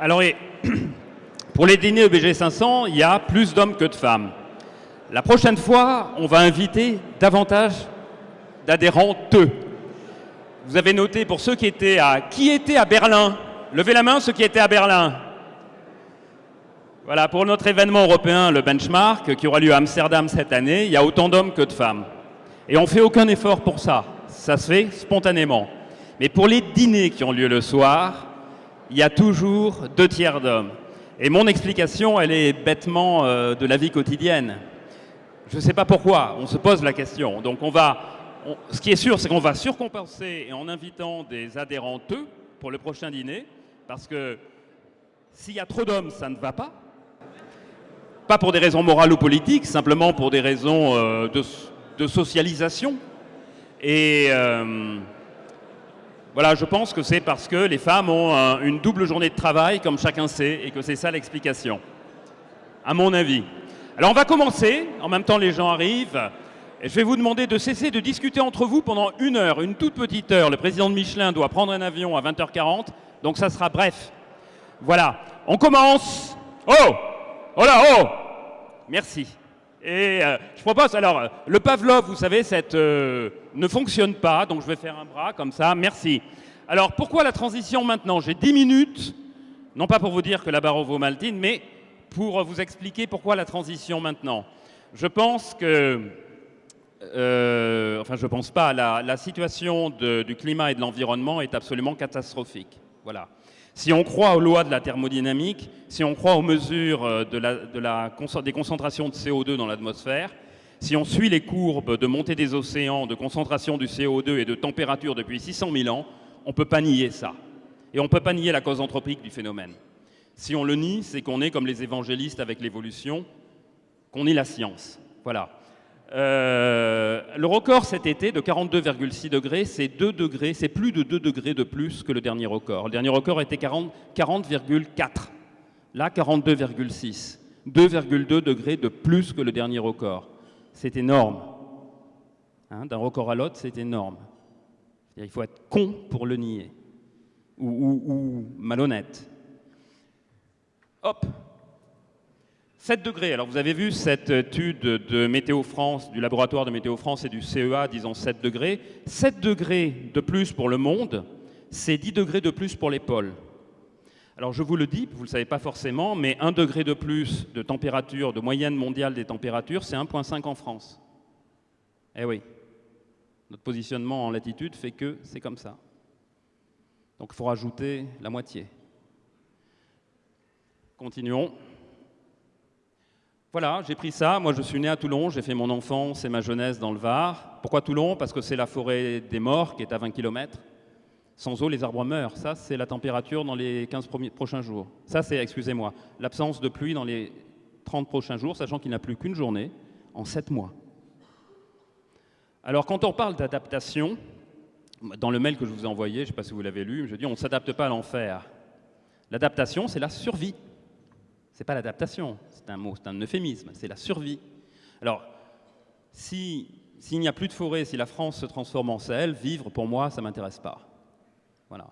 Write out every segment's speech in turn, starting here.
Alors, pour les dîners EBG 500, il y a plus d'hommes que de femmes. La prochaine fois, on va inviter davantage d'adhérents. Vous avez noté pour ceux qui étaient à... Qui était à Berlin Levez la main ceux qui étaient à Berlin. Voilà, pour notre événement européen, le benchmark, qui aura lieu à Amsterdam cette année, il y a autant d'hommes que de femmes. Et on ne fait aucun effort pour ça. Ça se fait spontanément. Mais pour les dîners qui ont lieu le soir, il y a toujours deux tiers d'hommes. Et mon explication, elle est bêtement euh, de la vie quotidienne. Je ne sais pas pourquoi, on se pose la question. Donc on va, ce qui est sûr, c'est qu'on va surcompenser en invitant des adhérents eux pour le prochain dîner, parce que s'il y a trop d'hommes, ça ne va pas. Pas pour des raisons morales ou politiques, simplement pour des raisons euh, de, socialisation. Et euh, voilà, je pense que c'est parce que les femmes ont une double journée de travail, comme chacun sait, et que c'est ça l'explication, à mon avis. Alors on va commencer, en même temps les gens arrivent, et je vais vous demander de cesser de discuter entre vous pendant une heure, une toute petite heure. Le président de Michelin doit prendre un avion à 20h40, donc ça sera bref. Voilà, on commence. Oh Oh là, oh Merci. Et euh, je propose, alors, le Pavlov, vous savez, euh, ne fonctionne pas, donc je vais faire un bras comme ça, merci. Alors, pourquoi la transition maintenant? J'ai 10 minutes, non pas pour vous dire que la barre vaut Maltine, mais pour vous expliquer pourquoi la transition maintenant. Je pense que, euh, enfin je pense pas, la situation du climat et de l'environnement est absolument catastrophique. Voilà. Si on croit aux lois de la thermodynamique, si on croit aux mesures euh, des concentrations de CO2 dans l'atmosphère, si on suit les courbes de montée des océans, de concentration du CO2 et de température depuis 600 000 ans, on ne peut pas nier ça. Et on ne peut pas nier la cause anthropique du phénomène. Si on le nie, c'est qu'on est comme les évangélistes avec l'évolution, qu'on est la science. Voilà. Euh, le record cet été de 42,6 degrés, c'est 2 degrés, c'est plus de 2 degrés de plus que le dernier record. Le dernier record était 40,4. Là, 42,6. 2,2 degrés de plus que le dernier record. C'est énorme. Hein, d'un record à l'autre, c'est énorme. Il faut être con pour le nier. ou malhonnête. Hop 7 degrés. Alors vous avez vu cette étude de Météo France, du laboratoire de Météo France et du CEA disons 7 degrés. 7 degrés de plus pour le monde, c'est 10 degrés de plus pour les pôles. Alors je vous le dis, vous ne le savez pas forcément, mais 1 degré de plus de température, de moyenne mondiale des températures, c'est 1,5 en France. Eh oui, notre positionnement en latitude fait que c'est comme ça. Donc il faut rajouter la moitié. Continuons. Voilà, j'ai pris ça. Moi, je suis né à Toulon, j'ai fait mon enfance et ma jeunesse dans le Var. Pourquoi Toulon? Parce que c'est la forêt des morts qui est à 20 km. Sans eau, les arbres meurent. Ça, c'est la température dans les 15 prochains jours. Ça, c'est, excusez-moi, l'absence de pluie dans les 30 prochains jours, sachant qu'il n'y a plus qu'une journée en 7 mois. Alors, quand on parle d'adaptation, dans le mail que je vous ai envoyé, je ne sais pas si vous l'avez lu, je dis on ne s'adapte pas à l'enfer. L'adaptation, c'est la survie. N'est pas l'adaptation, c'est un mot, c'est un euphémisme, c'est la survie. Alors, s'il n'y a plus de forêt, si la France se transforme en Sahel, vivre pour moi, ça ne m'intéresse pas. Voilà.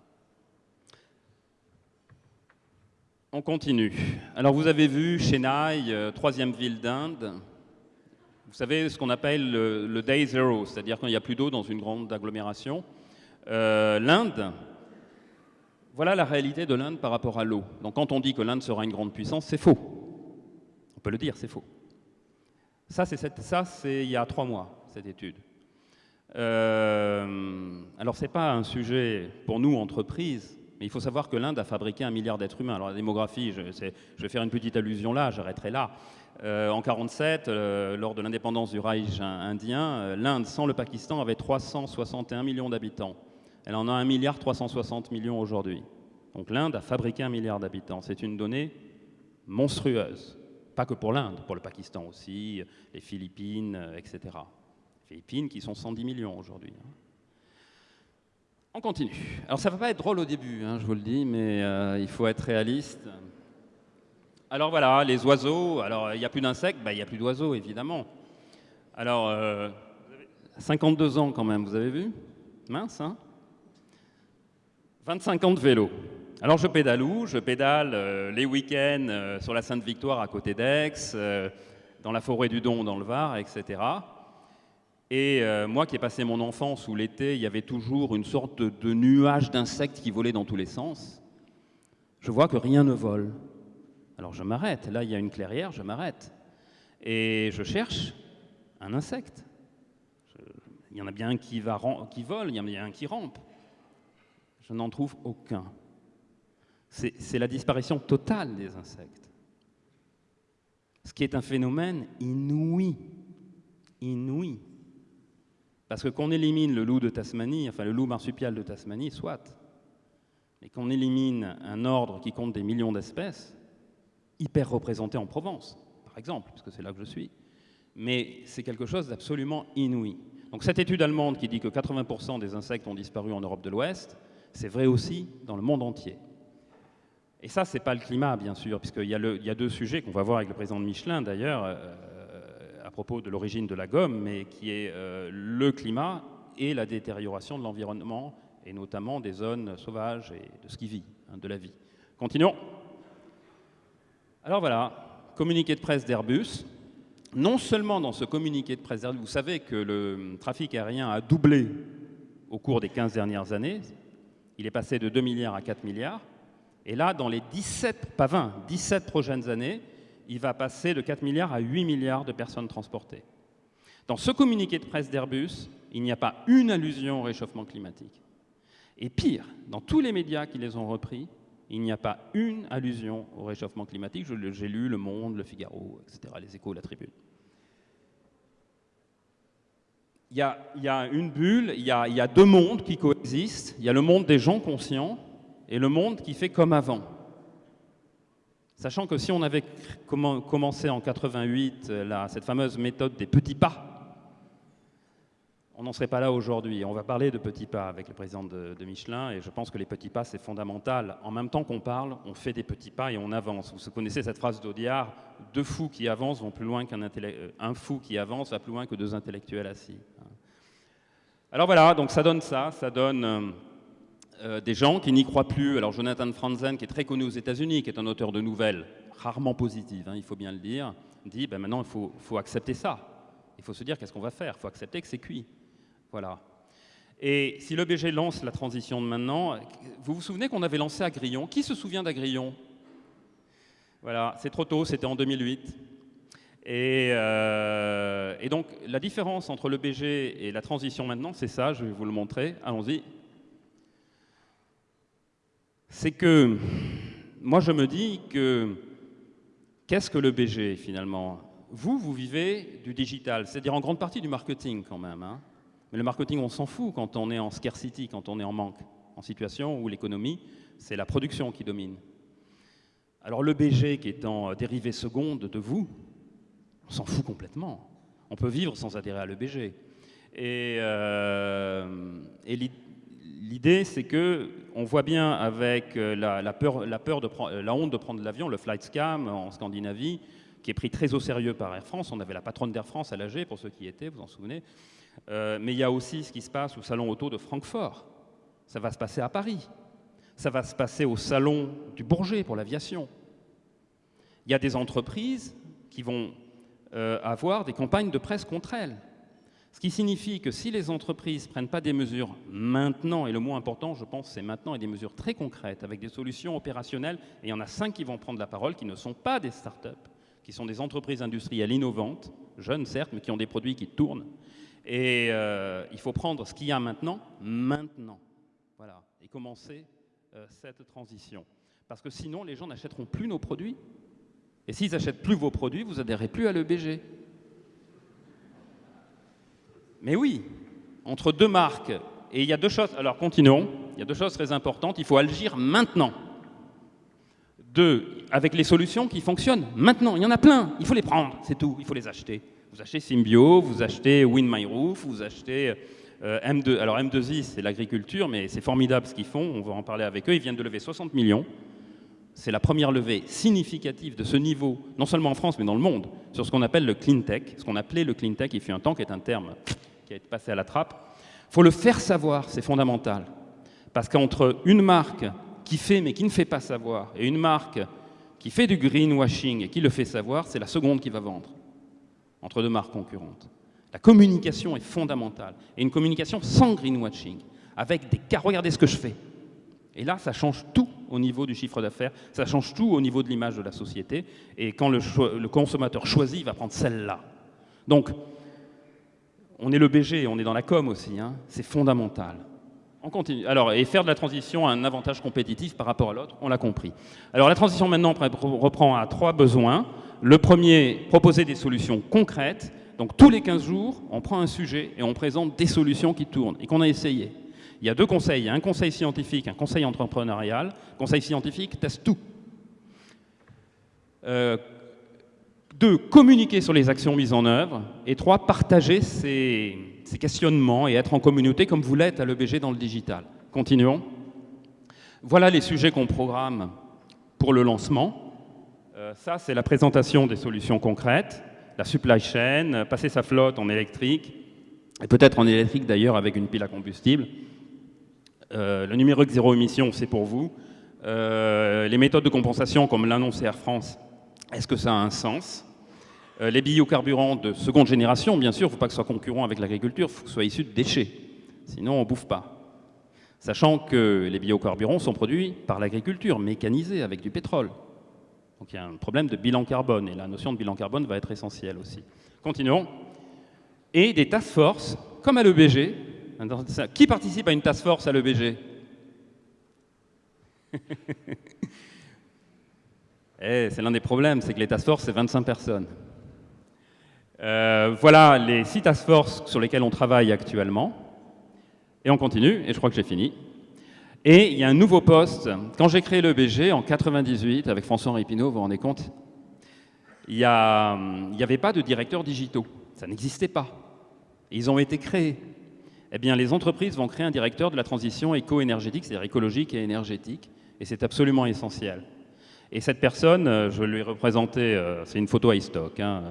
On continue. Alors vous avez vu Chennai, euh, troisième ville d'Inde. Vous savez ce qu'on appelle le, day zero, c'est-à-dire quand il n'y a plus d'eau dans une grande agglomération. Euh, L'Inde, voilà la réalité de l'Inde par rapport à l'eau. Donc quand on dit que l'Inde sera une grande puissance, c'est faux. On peut le dire, c'est faux. Ça, c'est il y a trois mois, cette étude. Euh, alors, ce n'est pas un sujet pour nous, entreprises, mais il faut savoir que l'Inde a fabriqué un milliard d'êtres humains. Alors, la démographie, je, vais faire une petite allusion là, j'arrêterai là. Euh, en 1947, euh, lors de l'indépendance du Reich indien, l'Inde, sans le Pakistan, avait 361 millions d'habitants. Elle en a 1 milliard 360 millions aujourd'hui. Donc l'Inde a fabriqué un milliard d'habitants. C'est une donnée monstrueuse. Pas que pour l'Inde, pour le Pakistan aussi, les Philippines, euh, etc. Les Philippines qui sont 110 millions aujourd'hui. Hein. On continue. Alors ça va pas être drôle au début, hein, je vous le dis, mais euh, il faut être réaliste. Alors voilà, les oiseaux. Alors il n'y a plus d'insectes, bah, il n'y a plus d'oiseaux, évidemment. Alors, 52 euh, ans quand même, vous avez vu? Mince, hein 25 ans de vélo. Alors je pédale où? Je pédale euh, les week-ends euh, sur la Sainte-Victoire à côté d'Aix, euh, dans la forêt du Don dans le Var, etc. Et moi qui ai passé mon enfance où l'été, il y avait toujours une sorte de, nuage d'insectes qui volaient dans tous les sens, je vois que rien ne vole. Alors je m'arrête. Là, il y a une clairière, je m'arrête. Et je cherche un insecte. il y en a bien un qui, va, qui vole, il y en a un qui rampe. Je n'en trouve aucun c'est la disparition totale des insectes. Ce qui est un phénomène inouï, inouï. Parce que qu'on élimine le loup de Tasmanie, enfin le loup marsupial de Tasmanie, soit, mais qu'on élimine un ordre qui compte des millions d'espèces, hyper représenté en Provence, par exemple, parce que c'est là que je suis, mais c'est quelque chose d'absolument inouï. Donc cette étude allemande qui dit que 80% des insectes ont disparu en Europe de l'Ouest, c'est vrai aussi dans le monde entier. Et ça, ce n'est pas le climat, bien sûr, puisqu'il y, y, a deux sujets qu'on va voir avec le président de Michelin, d'ailleurs, euh, à propos de l'origine de la gomme, mais qui est euh, le climat et la détérioration de l'environnement, et notamment des zones sauvages et de ce qui vit, hein, de la vie. Continuons. Alors voilà, communiqué de presse d'Airbus. Non seulement dans ce communiqué de presse d'Airbus, vous savez que le trafic aérien a doublé au cours des 15 dernières années, il est passé de 2 milliards à 4 milliards, et là, dans les 17, pas 20, 17 prochaines années, il va passer de 4 milliards à 8 milliards de personnes transportées. Dans ce communiqué de presse d'Airbus, il n'y a pas une allusion au réchauffement climatique. Et pire, dans tous les médias qui les ont repris, il n'y a pas une allusion au réchauffement climatique. J'ai lu Le Monde, Le Figaro, etc., Les Échos, La Tribune. Il y, a, une bulle, il y a, deux mondes qui coexistent. Il y a le monde des gens conscients, et le monde qui fait comme avant. Sachant que si on avait commencé en 88 euh, cette fameuse méthode des petits pas, on n'en serait pas là aujourd'hui. On va parler de petits pas avec le président de, Michelin et je pense que les petits pas, c'est fondamental. En même temps qu'on parle, on fait des petits pas et on avance. Vous connaissez cette phrase d'Audiard, deux fous qui avancent vont plus loin qu'un euh, un fou qui avance va plus loin que deux intellectuels assis. Alors voilà, donc ça donne ça, ça donne... Euh, euh, des gens qui n'y croient plus. Alors Jonathan Franzen, qui est très connu aux États-Unis, qui est un auteur de nouvelles rarement positives, hein, il faut bien le dire, dit ben maintenant il faut, accepter ça. Il faut se dire qu'est-ce qu'on va faire? Il faut accepter que c'est cuit. Voilà. Et si le BG lance la transition de maintenant, vous vous souvenez qu'on avait lancé Agrillon? Qui se souvient d'Agrillon? Voilà, c'est trop tôt, c'était en 2008. Et, euh, et, donc la différence entre le BG et la transition maintenant, c'est ça, je vais vous le montrer. Allons-y c'est que moi je me dis que qu'est-ce que le BG finalement? Vous, vous vivez du digital, c'est-à-dire en grande partie du marketing quand même. Hein. Mais le marketing, on s'en fout quand on est en scarcity, quand on est en manque, en situation où l'économie, c'est la production qui domine. Alors le BG qui est en dérivée seconde de vous, on s'en fout complètement. On peut vivre sans adhérer à l'EBG. Et, euh, L'idée, c'est que on voit bien avec euh, la, peur, la, peur de la honte de prendre l'avion, le flight scam en Scandinavie, qui est pris très au sérieux par Air France. On avait la patronne d'Air France à l'AG, pour ceux qui y étaient, vous en souvenez. Euh, mais il y a aussi ce qui se passe au salon auto de Francfort. Ça va se passer à Paris. Ça va se passer au salon du Bourget pour l'aviation. Il y a des entreprises qui vont avoir des campagnes de presse contre elles. Ce qui signifie que si les entreprises ne prennent pas des mesures maintenant, et le mot important, je pense, c'est maintenant, et des mesures très concrètes, avec des solutions opérationnelles, et il y en a cinq qui vont prendre la parole, qui ne sont pas des start-up, qui sont des entreprises industrielles innovantes, jeunes certes, mais qui ont des produits qui tournent. Et euh, il faut prendre ce qu'il y a maintenant, maintenant. Voilà, et commencer euh, cette transition. Parce que sinon, les gens n'achèteront plus nos produits. Et s'ils n'achètent plus vos produits, vous adhérez plus à l'EBG. Mais oui, entre deux marques, et il y a deux choses, alors continuons, il y a deux choses très importantes, il faut agir maintenant. Deux, avec les solutions qui fonctionnent maintenant, il y en a plein, il faut les prendre, c'est tout, il faut les acheter. Vous achetez Symbio, vous achetez WinMyRoof, vous achetez euh, M2, alors M2I c'est l'agriculture, mais c'est formidable ce qu'ils font, on va en parler avec eux, ils viennent de lever 60 millions, c'est la première levée significative de ce niveau, non seulement en France, mais dans le monde, sur ce qu'on appelle le clean tech, ce qu'on appelait le clean tech, il fut un temps qui est un terme qui a été passé à la trappe. Il faut le faire savoir, c'est fondamental. Parce qu'entre une marque qui fait mais qui ne fait pas savoir, et une marque qui fait du greenwashing et qui le fait savoir, c'est la seconde qui va vendre, entre deux marques concurrentes. La communication est fondamentale, et une communication sans greenwashing, avec des cas, regardez ce que je fais. Et là, ça change tout au niveau du chiffre d'affaires, ça change tout au niveau de l'image de la société, et quand le, consommateur choisit, il va prendre celle-là. Donc, on est le BG, on est dans la com aussi, hein. c'est fondamental. On continue. Alors, et faire de la transition un avantage compétitif par rapport à l'autre, on l'a compris. Alors, la transition maintenant reprend à trois besoins. Le premier, proposer des solutions concrètes. Donc, tous les 15 jours, on prend un sujet et on présente des solutions qui tournent et qu'on a essayé. Il y a deux conseils. Il y a un conseil scientifique, un conseil entrepreneurial. Conseil scientifique teste tout. Euh, deux, communiquer sur les actions mises en œuvre. Et trois, partager ces, questionnements et être en communauté comme vous l'êtes à l'EBG dans le digital. Continuons. Voilà les sujets qu'on programme pour le lancement. Euh, ça, c'est la présentation des solutions concrètes, la supply chain, passer sa flotte en électrique, et peut-être en électrique d'ailleurs avec une pile à combustible. Euh, le numérique zéro émission, c'est pour vous. Euh, les méthodes de compensation, comme l'annonce Air France, est-ce que ça a un sens euh, les biocarburants de seconde génération, bien sûr, il ne faut pas que ce soit concurrent avec l'agriculture, il faut que ce soit issu de déchets. Sinon, on ne bouffe pas. Sachant que les biocarburants sont produits par l'agriculture, mécanisés, avec du pétrole. Donc il y a un problème de bilan carbone, et la notion de bilan carbone va être essentielle aussi. Continuons. Et des task force, comme à l'EBG. Qui participe à une task force à l'EBG eh, C'est l'un des problèmes, c'est que les task force, c'est 25 personnes. Euh, voilà les six task force sur lesquels on travaille actuellement. Et on continue, et je crois que j'ai fini. Et il y a un nouveau poste. Quand j'ai créé le BG en 98 avec François-Henri vous vous rendez compte Il n'y avait pas de directeurs digitaux. Ça n'existait pas. ils ont été créés. Eh bien, les entreprises vont créer un directeur de la transition éco-énergétique, c'est-à-dire écologique et énergétique, et c'est absolument essentiel. Et cette personne, euh, je lui ai représenté, euh, c'est une photo à stock, hein,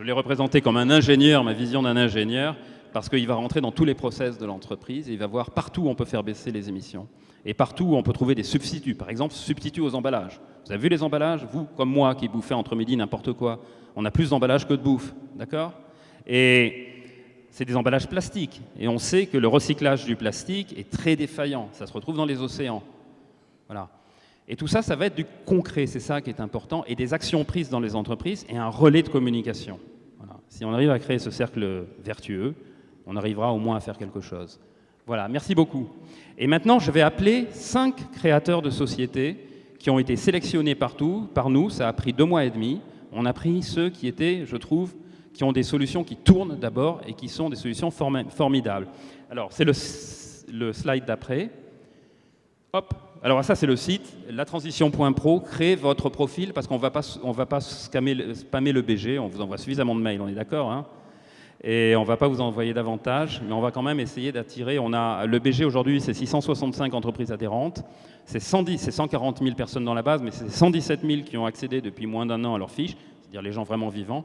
je l'ai représenté comme un ingénieur, ma vision d'un ingénieur, parce qu'il va rentrer dans tous les process de l'entreprise et il va voir partout où on peut faire baisser les émissions et partout où on peut trouver des substituts. Par exemple, substituts aux emballages. Vous avez vu les emballages? Vous, comme moi, qui bouffez entre midi n'importe quoi, on a plus d'emballages que de bouffe, d'accord? Et c'est des emballages plastiques. Et on sait que le recyclage du plastique est très défaillant. Ça se retrouve dans les océans. Voilà. Et tout ça, ça va être du concret, c'est ça qui est important, et des actions prises dans les entreprises et un relais de communication. Si on arrive à créer ce cercle vertueux, on arrivera au moins à faire quelque chose. Voilà, merci beaucoup. Et maintenant, je vais appeler cinq créateurs de sociétés qui ont été sélectionnés partout, par nous, ça a pris deux mois et demi. On a pris ceux qui étaient, je trouve, qui ont des solutions qui tournent d'abord et qui sont des solutions formidables. Alors, c'est le, slide d'après. Hop, alors ça c'est le site, latransition.pro, créez votre profil parce qu'on ne va pas, spammer le BG, on vous envoie suffisamment de mails, on est d'accord hein Et on ne va pas vous envoyer davantage, mais on va quand même essayer d'attirer. On Le BG aujourd'hui c'est 665 entreprises adhérentes, c'est 110, c'est 140 000 personnes dans la base, mais c'est 117 000 qui ont accédé depuis moins d'un an à leur fiche, c'est-à-dire les gens vraiment vivants.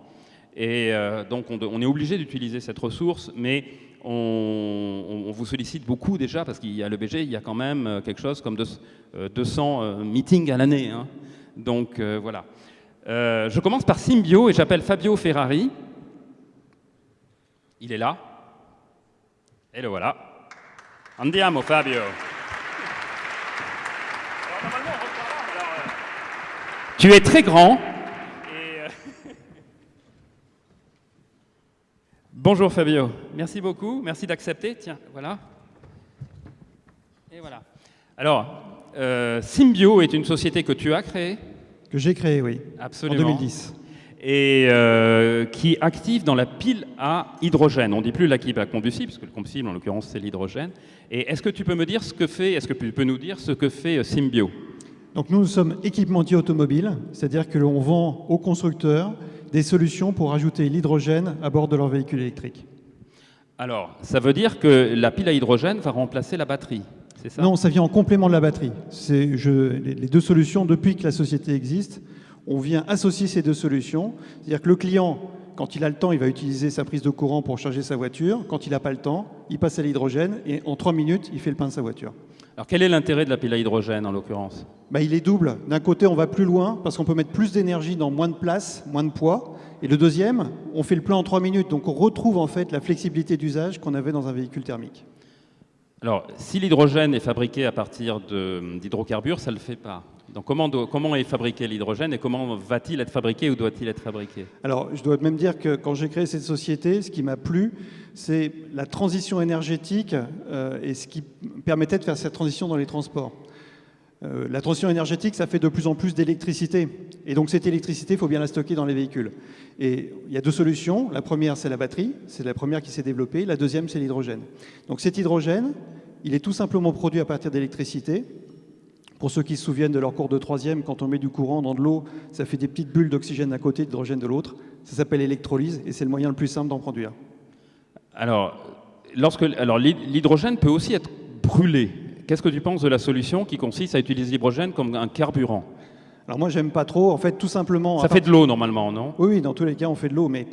Et euh, donc on, est obligé d'utiliser cette ressource, mais on, vous sollicite beaucoup déjà, parce qu'il y a le BG, il y a quand même euh, quelque chose comme 200 euh, meetings à l'année. Hein. Donc voilà. je commence par Symbio et j'appelle Fabio Ferrari. Il est là. Et le voilà. Andiamo Fabio. tu es très grand, Bonjour Fabio, merci beaucoup, merci d'accepter. Tiens, voilà. Et voilà. Alors, euh, Symbio est une société que tu as créée Que j'ai créée, oui. Absolument. En 2010. Et euh, qui active dans la pile à hydrogène. On ne dit plus la pile à combustible, parce que le combustible, en l'occurrence, c'est l'hydrogène. Et est-ce que tu peux me dire ce que fait, est-ce que tu peux nous dire ce que fait euh, Symbio? Donc nous, nous sommes équipementiers automobiles, c'est-à-dire que l'on vend aux constructeurs des solutions pour ajouter l'hydrogène à bord de leur véhicule électrique. Alors, ça veut dire que la pile à hydrogène va remplacer la batterie, c'est ça? Non, ça vient en complément de la batterie. C'est les deux solutions, depuis que la société existe, on vient associer ces deux solutions. C'est-à-dire que le client quand il a le temps, il va utiliser sa prise de courant pour charger sa voiture. Quand il n'a pas le temps, il passe à l'hydrogène et en trois minutes, il fait le plein de sa voiture. Alors quel est l'intérêt de la pile à hydrogène en l'occurrence? Bah, Il est double. D'un côté, on va plus loin parce qu'on peut mettre plus d'énergie dans moins de place, moins de poids. Et le deuxième, on fait le plein en trois minutes. Donc on retrouve en fait la flexibilité d'usage qu'on avait dans un véhicule thermique. Alors, si l'hydrogène est fabriqué à partir d'hydrocarbures, ça ne le fait pas. Donc comment, est fabriqué l'hydrogène et comment va-t-il être fabriqué ou doit-il être fabriqué? Alors, je dois même dire que quand j'ai créé cette société, ce qui m'a plu, c'est la transition énergétique euh, et ce qui permettait de faire cette transition dans les transports. Euh, la transition énergétique, ça fait de plus en plus d'électricité. Et donc cette électricité, il faut bien la stocker dans les véhicules. Et il y a deux solutions. La première, c'est la batterie. C'est la première qui s'est développée. La deuxième, c'est l'hydrogène. Donc cet hydrogène, il est tout simplement produit à partir d'électricité. Pour ceux qui se souviennent de leur cours de troisième, quand on met du courant dans de l'eau, ça fait des petites bulles d'oxygène d'un côté, d'hydrogène de l'autre. Ça s'appelle électrolyse et c'est le moyen le plus simple d'en produire. Alors, lorsque, alors l'hydrogène peut aussi être brûlé. Qu'est-ce que tu penses de la solution qui consiste à utiliser l'hydrogène comme un carburant? Alors moi, j'aime pas trop. En fait, tout simplement. Ça fait de l'eau normalement, non? Oui, oui, dans tous les cas, on fait de l'eau, mais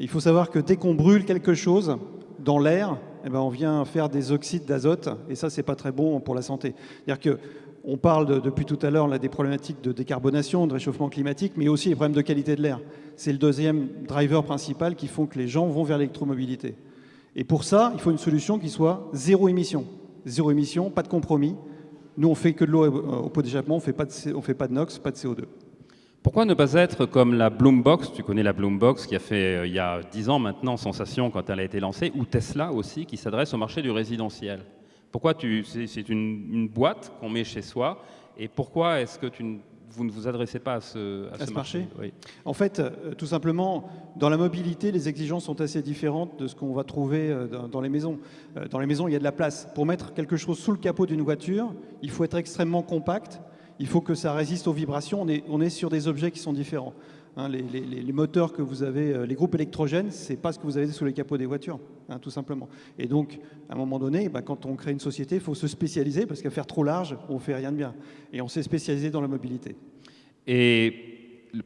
il faut savoir que dès qu'on brûle quelque chose dans l'air, eh ben, on vient faire des oxydes d'azote, et ça, c'est pas très bon pour la santé. C'est-à-dire que on parle depuis tout à l'heure des problématiques de décarbonation, de réchauffement climatique, mais aussi les problèmes de qualité de l'air. C'est le deuxième driver principal qui font que les gens vont vers l'électromobilité. Et pour ça, il faut une solution qui soit zéro émission. Zéro émission, pas de compromis. Nous, on fait que de l'eau au pot d'échappement, on ne fait pas de NOx, pas de CO2. Pourquoi ne pas être comme la Bloombox? Tu connais la Bloombox qui a fait, euh, il y a 10 ans maintenant, sensation quand elle a été lancée, ou Tesla aussi, qui s'adresse au marché du résidentiel. Pourquoi c'est une, une boîte qu'on met chez soi, et pourquoi est-ce que tu vous ne vous adressez pas à ce, à ce, marché, En fait, euh, tout simplement, dans la mobilité, les exigences sont assez différentes de ce qu'on va trouver euh, dans, les maisons. Euh, dans les maisons, il y a de la place. Pour mettre quelque chose sous le capot d'une voiture, il faut être extrêmement compact, il faut que ça résiste aux vibrations. On est, on est sur des objets qui sont différents. Hein, les, moteurs que vous avez, euh, les groupes électrogènes, c'est pas ce que vous avez sous les capots des voitures, hein, tout simplement. Et donc, à un moment donné, bah, quand on crée une société, il faut se spécialiser parce qu'à faire trop large, on fait rien de bien. Et on s'est spécialisé dans la mobilité. Et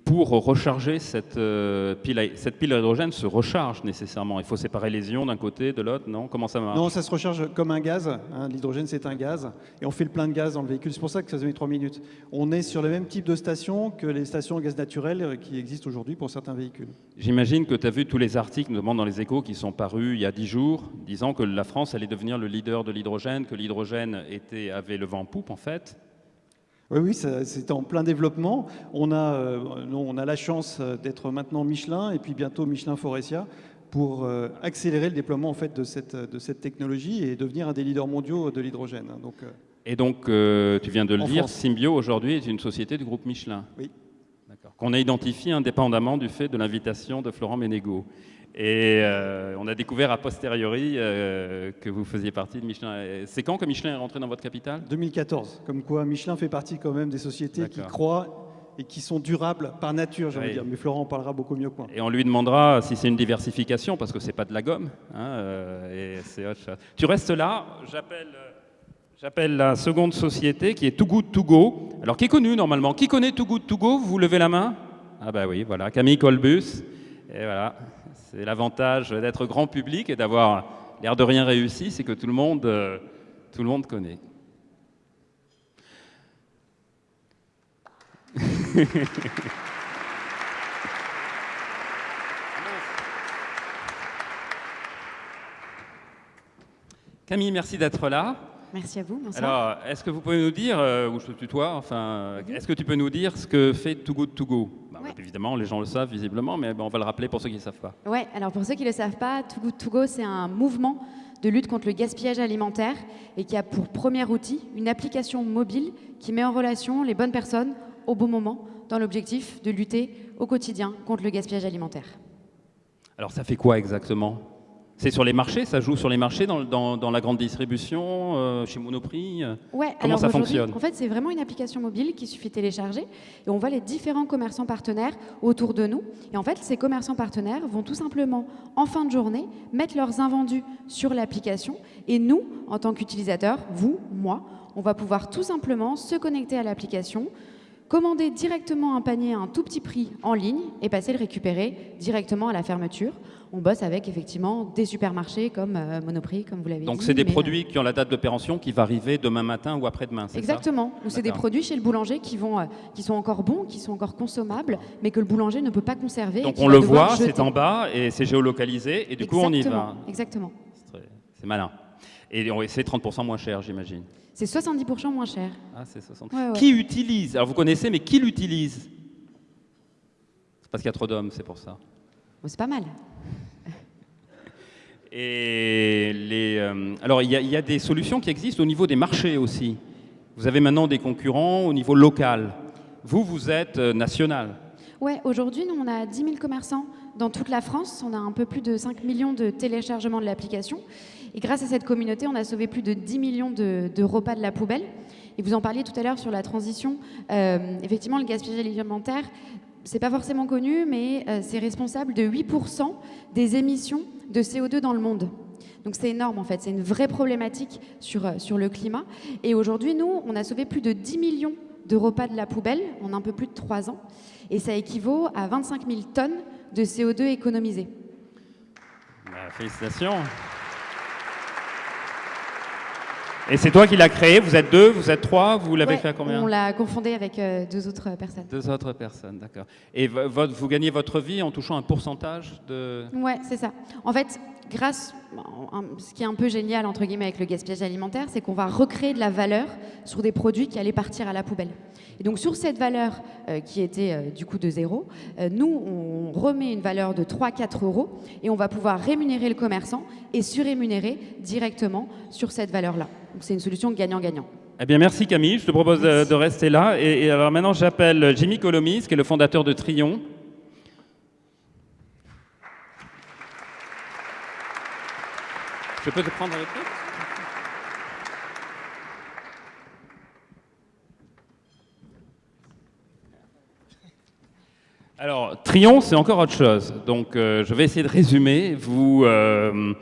pour recharger cette, euh, pile cette pile à hydrogène se recharge nécessairement. Il faut séparer les ions d'un côté, de l'autre, non? Comment ça marche? Non, ça se recharge comme un gaz. Hein. L'hydrogène, c'est un gaz. Et on fait le plein de gaz dans le véhicule. C'est pour ça que ça se met 3 minutes. On est sur le même type de station que les stations à gaz naturel euh, qui existent aujourd'hui pour certains véhicules. J'imagine que tu as vu tous les articles, notamment dans les échos, qui sont parus il y a 10 jours, disant que la France allait devenir le leader de l'hydrogène, que l'hydrogène avait le vent en poupe, en fait. Oui, oui, c'est en plein développement. On a, euh, on a la chance euh, d'être maintenant Michelin et puis bientôt Michelin Forestia pour euh, accélérer le déploiement en fait, de, cette, de cette technologie et devenir un des leaders mondiaux de l'hydrogène. Donc, et donc, tu viens de le dire, Symbio aujourd'hui est une société du groupe Michelin. Oui. Qu'on a identifié indépendamment du fait de l'invitation de Florent Ménégo. Et euh, on a découvert a posteriori euh, que vous faisiez partie de Michelin. C'est quand que Michelin est rentré dans votre capitale? 2014. Comme quoi, Michelin fait partie quand même des sociétés qui croient et qui sont durables par nature, j'ai envie de dire. Mais Florent en parlera beaucoup mieux que moi. Et on lui demandera si c'est une diversification, parce que c'est pas de la gomme. Hein, euh, et c'est autre chose. Tu restes là, j'appelle... J'appelle la seconde société qui est Too Good To Go. Alors, qui est connue normalement? Qui connaît Too Good To Go? Vous levez la main? Ah bah oui, voilà, Camille Colbus. Et voilà, c'est l'avantage d'être grand public et d'avoir l'air de rien réussi, c'est que tout le monde, euh, connaît. Camille, merci d'être là. Merci à vous. Alors, est-ce que vous pouvez nous dire, euh, ou je te tutoie, enfin, est-ce que tu peux nous dire ce que fait Too Good To Go? Bah, Évidemment, les gens le savent visiblement, mais on va le rappeler pour ceux qui ne savent pas. Oui, alors pour ceux qui ne le savent pas, Too Good To Go, c'est un mouvement de lutte contre le gaspillage alimentaire et qui a pour premier outil une application mobile qui met en relation les bonnes personnes au bon moment dans l'objectif de lutter au quotidien contre le gaspillage alimentaire. Alors ça fait quoi exactement? C'est sur les marchés, ça joue sur les marchés dans, dans, la grande distribution, euh, chez Monoprix euh, ouais, Comment ça fonctionne En fait, c'est vraiment une application mobile qui suffit de télécharger et on voit les différents commerçants partenaires autour de nous. Et en fait, ces commerçants partenaires vont tout simplement, en fin de journée, mettre leurs invendus sur l'application et nous, en tant qu'utilisateurs, vous, moi, on va pouvoir tout simplement se connecter à l'application, commander directement un panier à un tout petit prix en ligne et passer le récupérer directement à la fermeture. On bosse avec effectivement des supermarchés comme euh, Monoprix, comme vous l'avez dit. Donc c'est des mais, euh, produits qui ont la date de péremption qui va arriver demain matin ou après-demain, c'est ça? Exactement. Ou c'est des produits chez le boulanger qui, vont, euh, qui sont encore bons, qui sont encore consommables, mais que le boulanger ne peut pas conserver. Donc on le voit, c'est en bas et c'est géolocalisé et du coup on y va. Exactement. C'est malin. Et c'est 30% moins cher, j'imagine. C'est 70% moins cher. Ah, c'est 60. Ouais, ouais. Qui utilise Alors vous connaissez, mais qui l'utilise? C'est parce qu'il y a trop d'hommes, c'est pour ça. Bon, c'est pas mal. Et les, euh, alors, il y, y a des solutions qui existent au niveau des marchés aussi. Vous avez maintenant des concurrents au niveau local. Vous, vous êtes euh, national. Ouais, aujourd'hui, nous, on a 10 000 commerçants dans toute la France. On a un peu plus de 5 millions de téléchargements de l'application. Et grâce à cette communauté, on a sauvé plus de 10 millions de, de repas de la poubelle. Et vous en parliez tout à l'heure sur la transition. Euh, effectivement, le gaspillage alimentaire, c'est pas forcément connu, mais euh, c'est responsable de 8% des émissions de CO2 dans le monde. Donc c'est énorme en fait, c'est une vraie problématique sur, euh, sur le climat. Et aujourd'hui, nous, on a sauvé plus de 10 millions de repas de la poubelle en un peu plus de 3 ans. Et ça équivaut à 25 000 tonnes de CO2 économisées. Bah, félicitations. Et c'est toi qui l'as créé. Vous êtes deux, vous êtes trois. Vous l'avez Ouais, fait à combien On l'a confondé avec euh, deux autres personnes. Deux autres personnes, d'accord. Et votre- vous gagnez votre vie en touchant un pourcentage de. Ouais, c'est ça. En fait, grâce, ce qui est un peu génial entre guillemets avec le gaspillage alimentaire, c'est qu'on va recréer de la valeur sur des produits qui allaient partir à la poubelle. Et donc sur cette valeur euh, qui était euh, du coup de zéro, euh, nous on remet une valeur de 3-4 euros et on va pouvoir rémunérer le commerçant et surrémunérer directement sur cette valeur-là. Donc c'est une solution gagnant-gagnant. Eh bien, merci Camille. Je te propose de rester là. Et, et alors maintenant, j'appelle Jimmy Colomis, qui est le fondateur de Trion. Je peux prendre Alors, Trion, c'est encore autre chose. Donc, euh, je vais essayer de résumer. Vous, euh,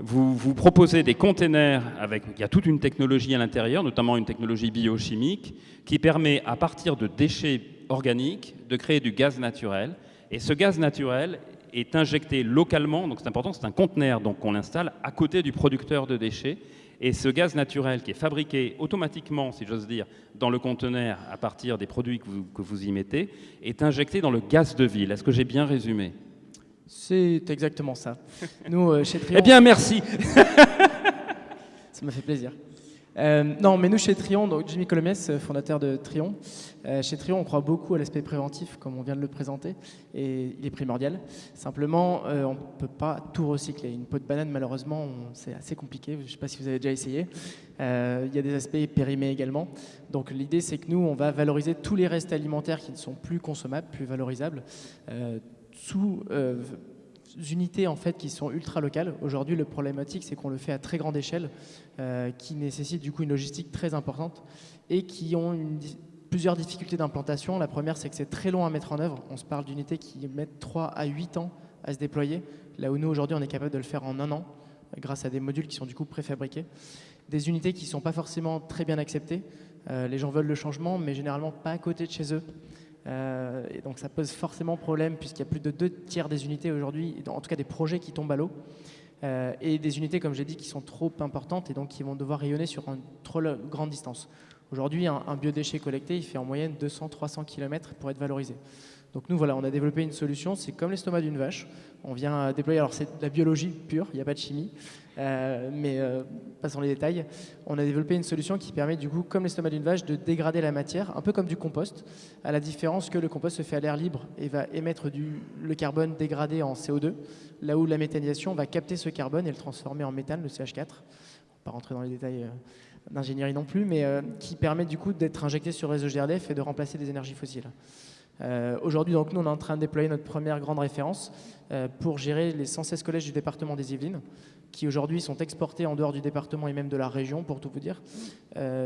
vous proposez des containers avec. Il y a toute une technologie à l'intérieur, notamment une technologie biochimique, qui permet, à partir de déchets organiques, de créer du gaz naturel. Et ce gaz naturel est injecté localement, donc c'est important, c'est un conteneur donc qu'on installe à côté du producteur de déchets. Et ce gaz naturel qui est fabriqué automatiquement, si j'ose dire, dans le conteneur à partir des produits que vous, que vous y mettez, est injecté dans le gaz de ville. Est-ce que j'ai bien résumé? C'est exactement ça. Nous, euh, chez Trion, Eh bien, merci. ça m'a fait plaisir. Euh, non, mais nous, chez Trion, donc Jimmy Colomès, euh, fondateur de Trion, chez Trion, on croit beaucoup à l'aspect préventif, comme on vient de le présenter, et il est primordial. Simplement, euh, on ne peut pas tout recycler. Une peau de banane, malheureusement, c'est assez compliqué. Je ne sais pas si vous avez déjà essayé. Euh, il y a des aspects périmés également. Donc l'idée, c'est que nous, on va valoriser tous les restes alimentaires qui ne sont plus consommables, plus valorisables, euh, sous euh, unités en fait qui sont ultra locales. Aujourd'hui, le problématique, c'est qu'on le fait à très grande échelle, euh, qui nécessite du coup une logistique très importante et qui ont une plusieurs difficultés d'implantation. La première, c'est que c'est très long à mettre en œuvre. On se parle d'unités qui mettent 3 à 8 ans à se déployer, là où nous, aujourd'hui, on est capable de le faire en un an, grâce à des modules qui sont du coup préfabriqués. Des unités qui ne sont pas forcément très bien acceptées. Euh, les gens veulent le changement, mais généralement pas à côté de chez eux. Euh, et donc ça pose forcément problème puisqu'il y a plus de deux tiers des unités aujourd'hui, en tout cas des projets qui tombent à l'eau. Euh, et des unités, comme j'ai dit, qui sont trop importantes et donc qui vont devoir rayonner sur une trop grande distance. Aujourd'hui, un, biodéchet collecté, il fait en moyenne 200-300 km pour être valorisé. Donc nous, voilà, on a développé une solution, c'est comme l'estomac d'une vache. On vient euh, déployer, alors c'est de la biologie pure, il n'y a pas de chimie, euh, mais euh, passons les détails. On a développé une solution qui permet du coup, comme l'estomac d'une vache, de dégrader la matière, un peu comme du compost, à la différence que le compost se fait à l'air libre et va émettre du, le carbone dégradé en CO2, là où la méthanisation va capter ce carbone et le transformer en méthane, le CH4. On ne va pas rentrer dans les détails euh, d'ingénierie non plus, mais euh, qui permet du coup d'être injecté sur le réseau GRDF et de remplacer des énergies fossiles. Euh, Aujourd'hui, donc, nous, on est en train de déployer notre première grande référence euh, pour gérer les 116 collèges du département des Yvelines, qui aujourd'hui sont exportés en dehors du département et même de la région, pour tout vous dire,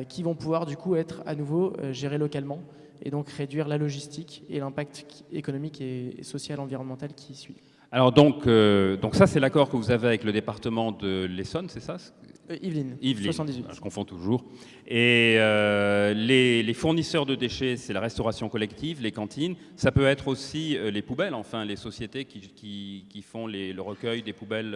qui vont pouvoir du coup être à nouveau gérés localement et donc réduire la logistique et l'impact économique et, et social, environnemental qui suit. Alors donc, donc ça, c'est l'accord que vous avez avec le département de l'Essonne, c'est ça? Euh, Yveline, Yveline, 78. je confonds toujours. Et euh, les, les fournisseurs de déchets, c'est la restauration collective, les cantines. Ça peut être aussi euh, les poubelles, enfin les sociétés qui, qui- qui font les- le recueil des poubelles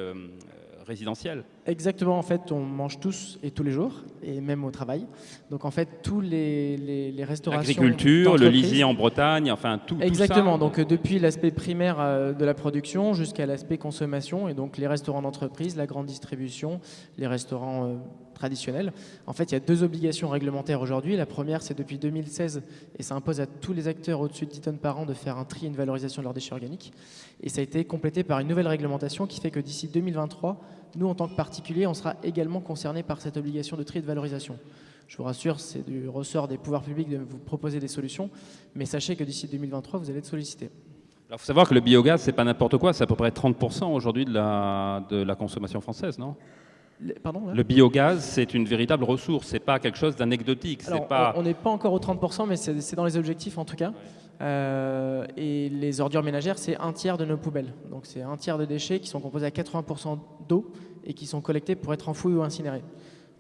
euh. Exactement, en fait, on mange tous et tous les jours, et même au travail. Donc en fait, tous les, les, les restaurations. L'agriculture, le lisier en Bretagne, enfin tout, tout ça. Exactement, donc euh, depuis l'aspect primaire euh, de la production jusqu'à l'aspect consommation, et donc les restaurants d'entreprise, la grande distribution, les restaurants traditionnels. En fait, il y a deux obligations réglementaires aujourd'hui. La première, c'est depuis 2016, et ça impose à tous les acteurs au-dessus de 10 tonnes par an de faire un tri et une valorisation de leurs déchets organiques. Et ça a été complété par une nouvelle réglementation qui fait que d'ici 2023, nous, en tant que particuliers, on sera également concernés par cette obligation de tri et de valorisation. Je vous rassure, c'est du ressort des pouvoirs publics de vous proposer des solutions, mais sachez que d'ici 2023, vous allez être sollicité. Alors, il faut savoir que le biogaz, c'est pas n'importe quoi, c'est à peu près 30% aujourd'hui de la, consommation française, non? Pardon Le biogaz, c'est une véritable ressource, c'est pas quelque chose d'anecdotique. Pas... on n'est pas encore aux 30%, mais c'est dans les objectifs en tout cas. Euh, et les ordures ménagères, c'est un tiers de nos poubelles. Donc c'est un tiers de déchets qui sont composés à 80% d'eau et qui sont collectés pour être enfouis ou incinérés.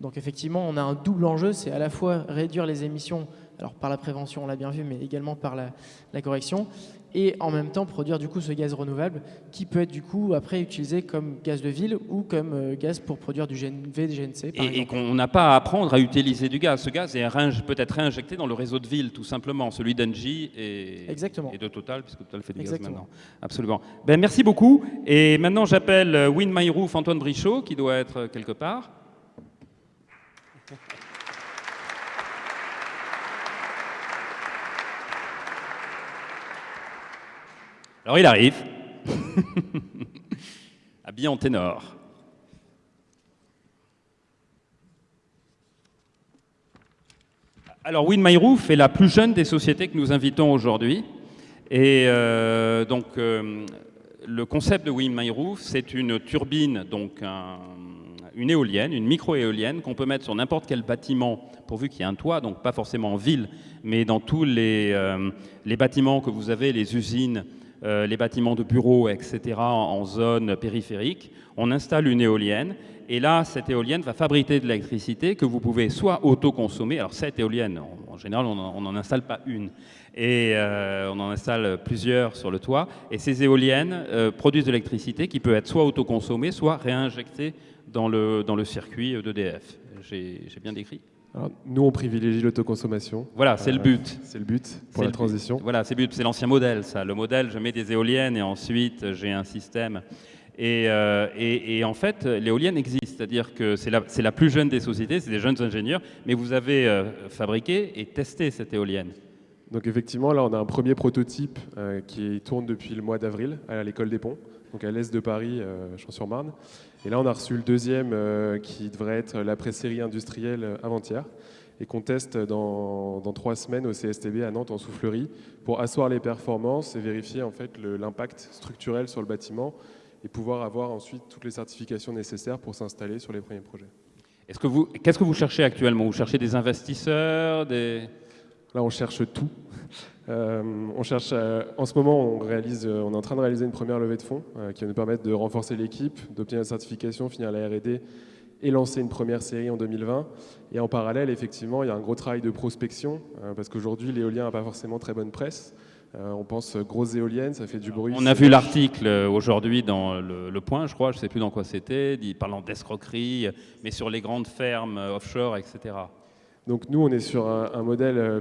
Donc effectivement, on a un double enjeu, c'est à la fois réduire les émissions, alors par la prévention, on l'a bien vu, mais également par la, la correction, et en même temps produire du coup ce gaz renouvelable qui peut être du coup après utilisé comme gaz de ville ou comme euh, gaz pour produire du GNV, du GNC par Et, qu'on n'a pas à apprendre à utiliser du gaz. Ce gaz est réing- peut être réinjecté dans le réseau de ville, tout simplement, celui d'Engie et, Exactement. et de Total, puisque Total fait du Exactement. gaz maintenant. Absolument. Ben, merci beaucoup. Et maintenant, j'appelle euh, Win My Roof Antoine Brichot, qui doit être euh, quelque part. Alors, il arrive. Habillé en ténor. Alors, Win My Roof est la plus jeune des sociétés que nous invitons aujourd'hui. Et euh, donc, euh, le concept de Win My Roof, c'est une turbine, donc un- une éolienne, une micro-éolienne qu'on peut mettre sur n'importe quel bâtiment, pourvu qu'il y ait un toit, donc pas forcément en ville, mais dans tous les, euh, les bâtiments que vous avez, les usines, euh, les bâtiments de bureaux, etc., en, zone périphérique. On installe une éolienne et là, cette éolienne va fabriquer de l'électricité que vous pouvez soit autoconsommer. Alors, cette éolienne, en, général, on n'en installe pas une. Et euh, on en installe plusieurs sur le toit. Et ces éoliennes euh, produisent de l'électricité qui peut être soit autoconsommée, soit réinjectée dans le, dans le circuit d'EDF. J'ai j'ai bien décrit? Alors, nous, on privilégie l'autoconsommation. Voilà, c'est le Euh, but. C'est le but pour la but. transition. Voilà, c'est le but. C'est l'ancien modèle, ça. Le modèle, je mets des éoliennes et ensuite j'ai un système. Et, euh, et- et en fait, l'éolienne existe, c'est-à-dire que c'est la, la plus jeune des sociétés, c'est des jeunes ingénieurs, mais vous avez euh, fabriqué et testé cette éolienne. Donc effectivement, là, on a un premier prototype qui tourne depuis le mois d'avril à l'école des ponts, donc à l'est de Paris, Champs-sur-Marne. Et là, on a reçu le deuxième euh, qui devrait être l'après-série industrielle avant-hier et qu'on teste dans, dans trois semaines au CSTB à Nantes en soufflerie pour asseoir les performances et vérifier en fait l'impact structurel sur le bâtiment et pouvoir avoir ensuite toutes les certifications nécessaires pour s'installer sur les premiers projets. Qu'est-ce que vous cherchez actuellement? Vous cherchez des investisseurs, des... Là, on cherche tout. Euh, on cherche, euh, en ce moment, on, réalise, euh, on est en train de réaliser une première levée de fonds qui va nous permettre de renforcer l'équipe, d'obtenir la certification, finir la R&D et lancer une première série en 2020. Et en parallèle, effectivement, il y a un gros travail de prospection euh, parce qu'aujourd'hui, l'éolien n'a pas forcément très bonne presse. Euh, on pense grosses éoliennes, ça fait du bruit. On a vu l'article aujourd'hui dans le, Le Point, je crois, je ne sais plus dans quoi c'était, parlant d'escroquerie, mais sur les grandes fermes offshore, etc. Donc nous, on est sur un, un modèle euh,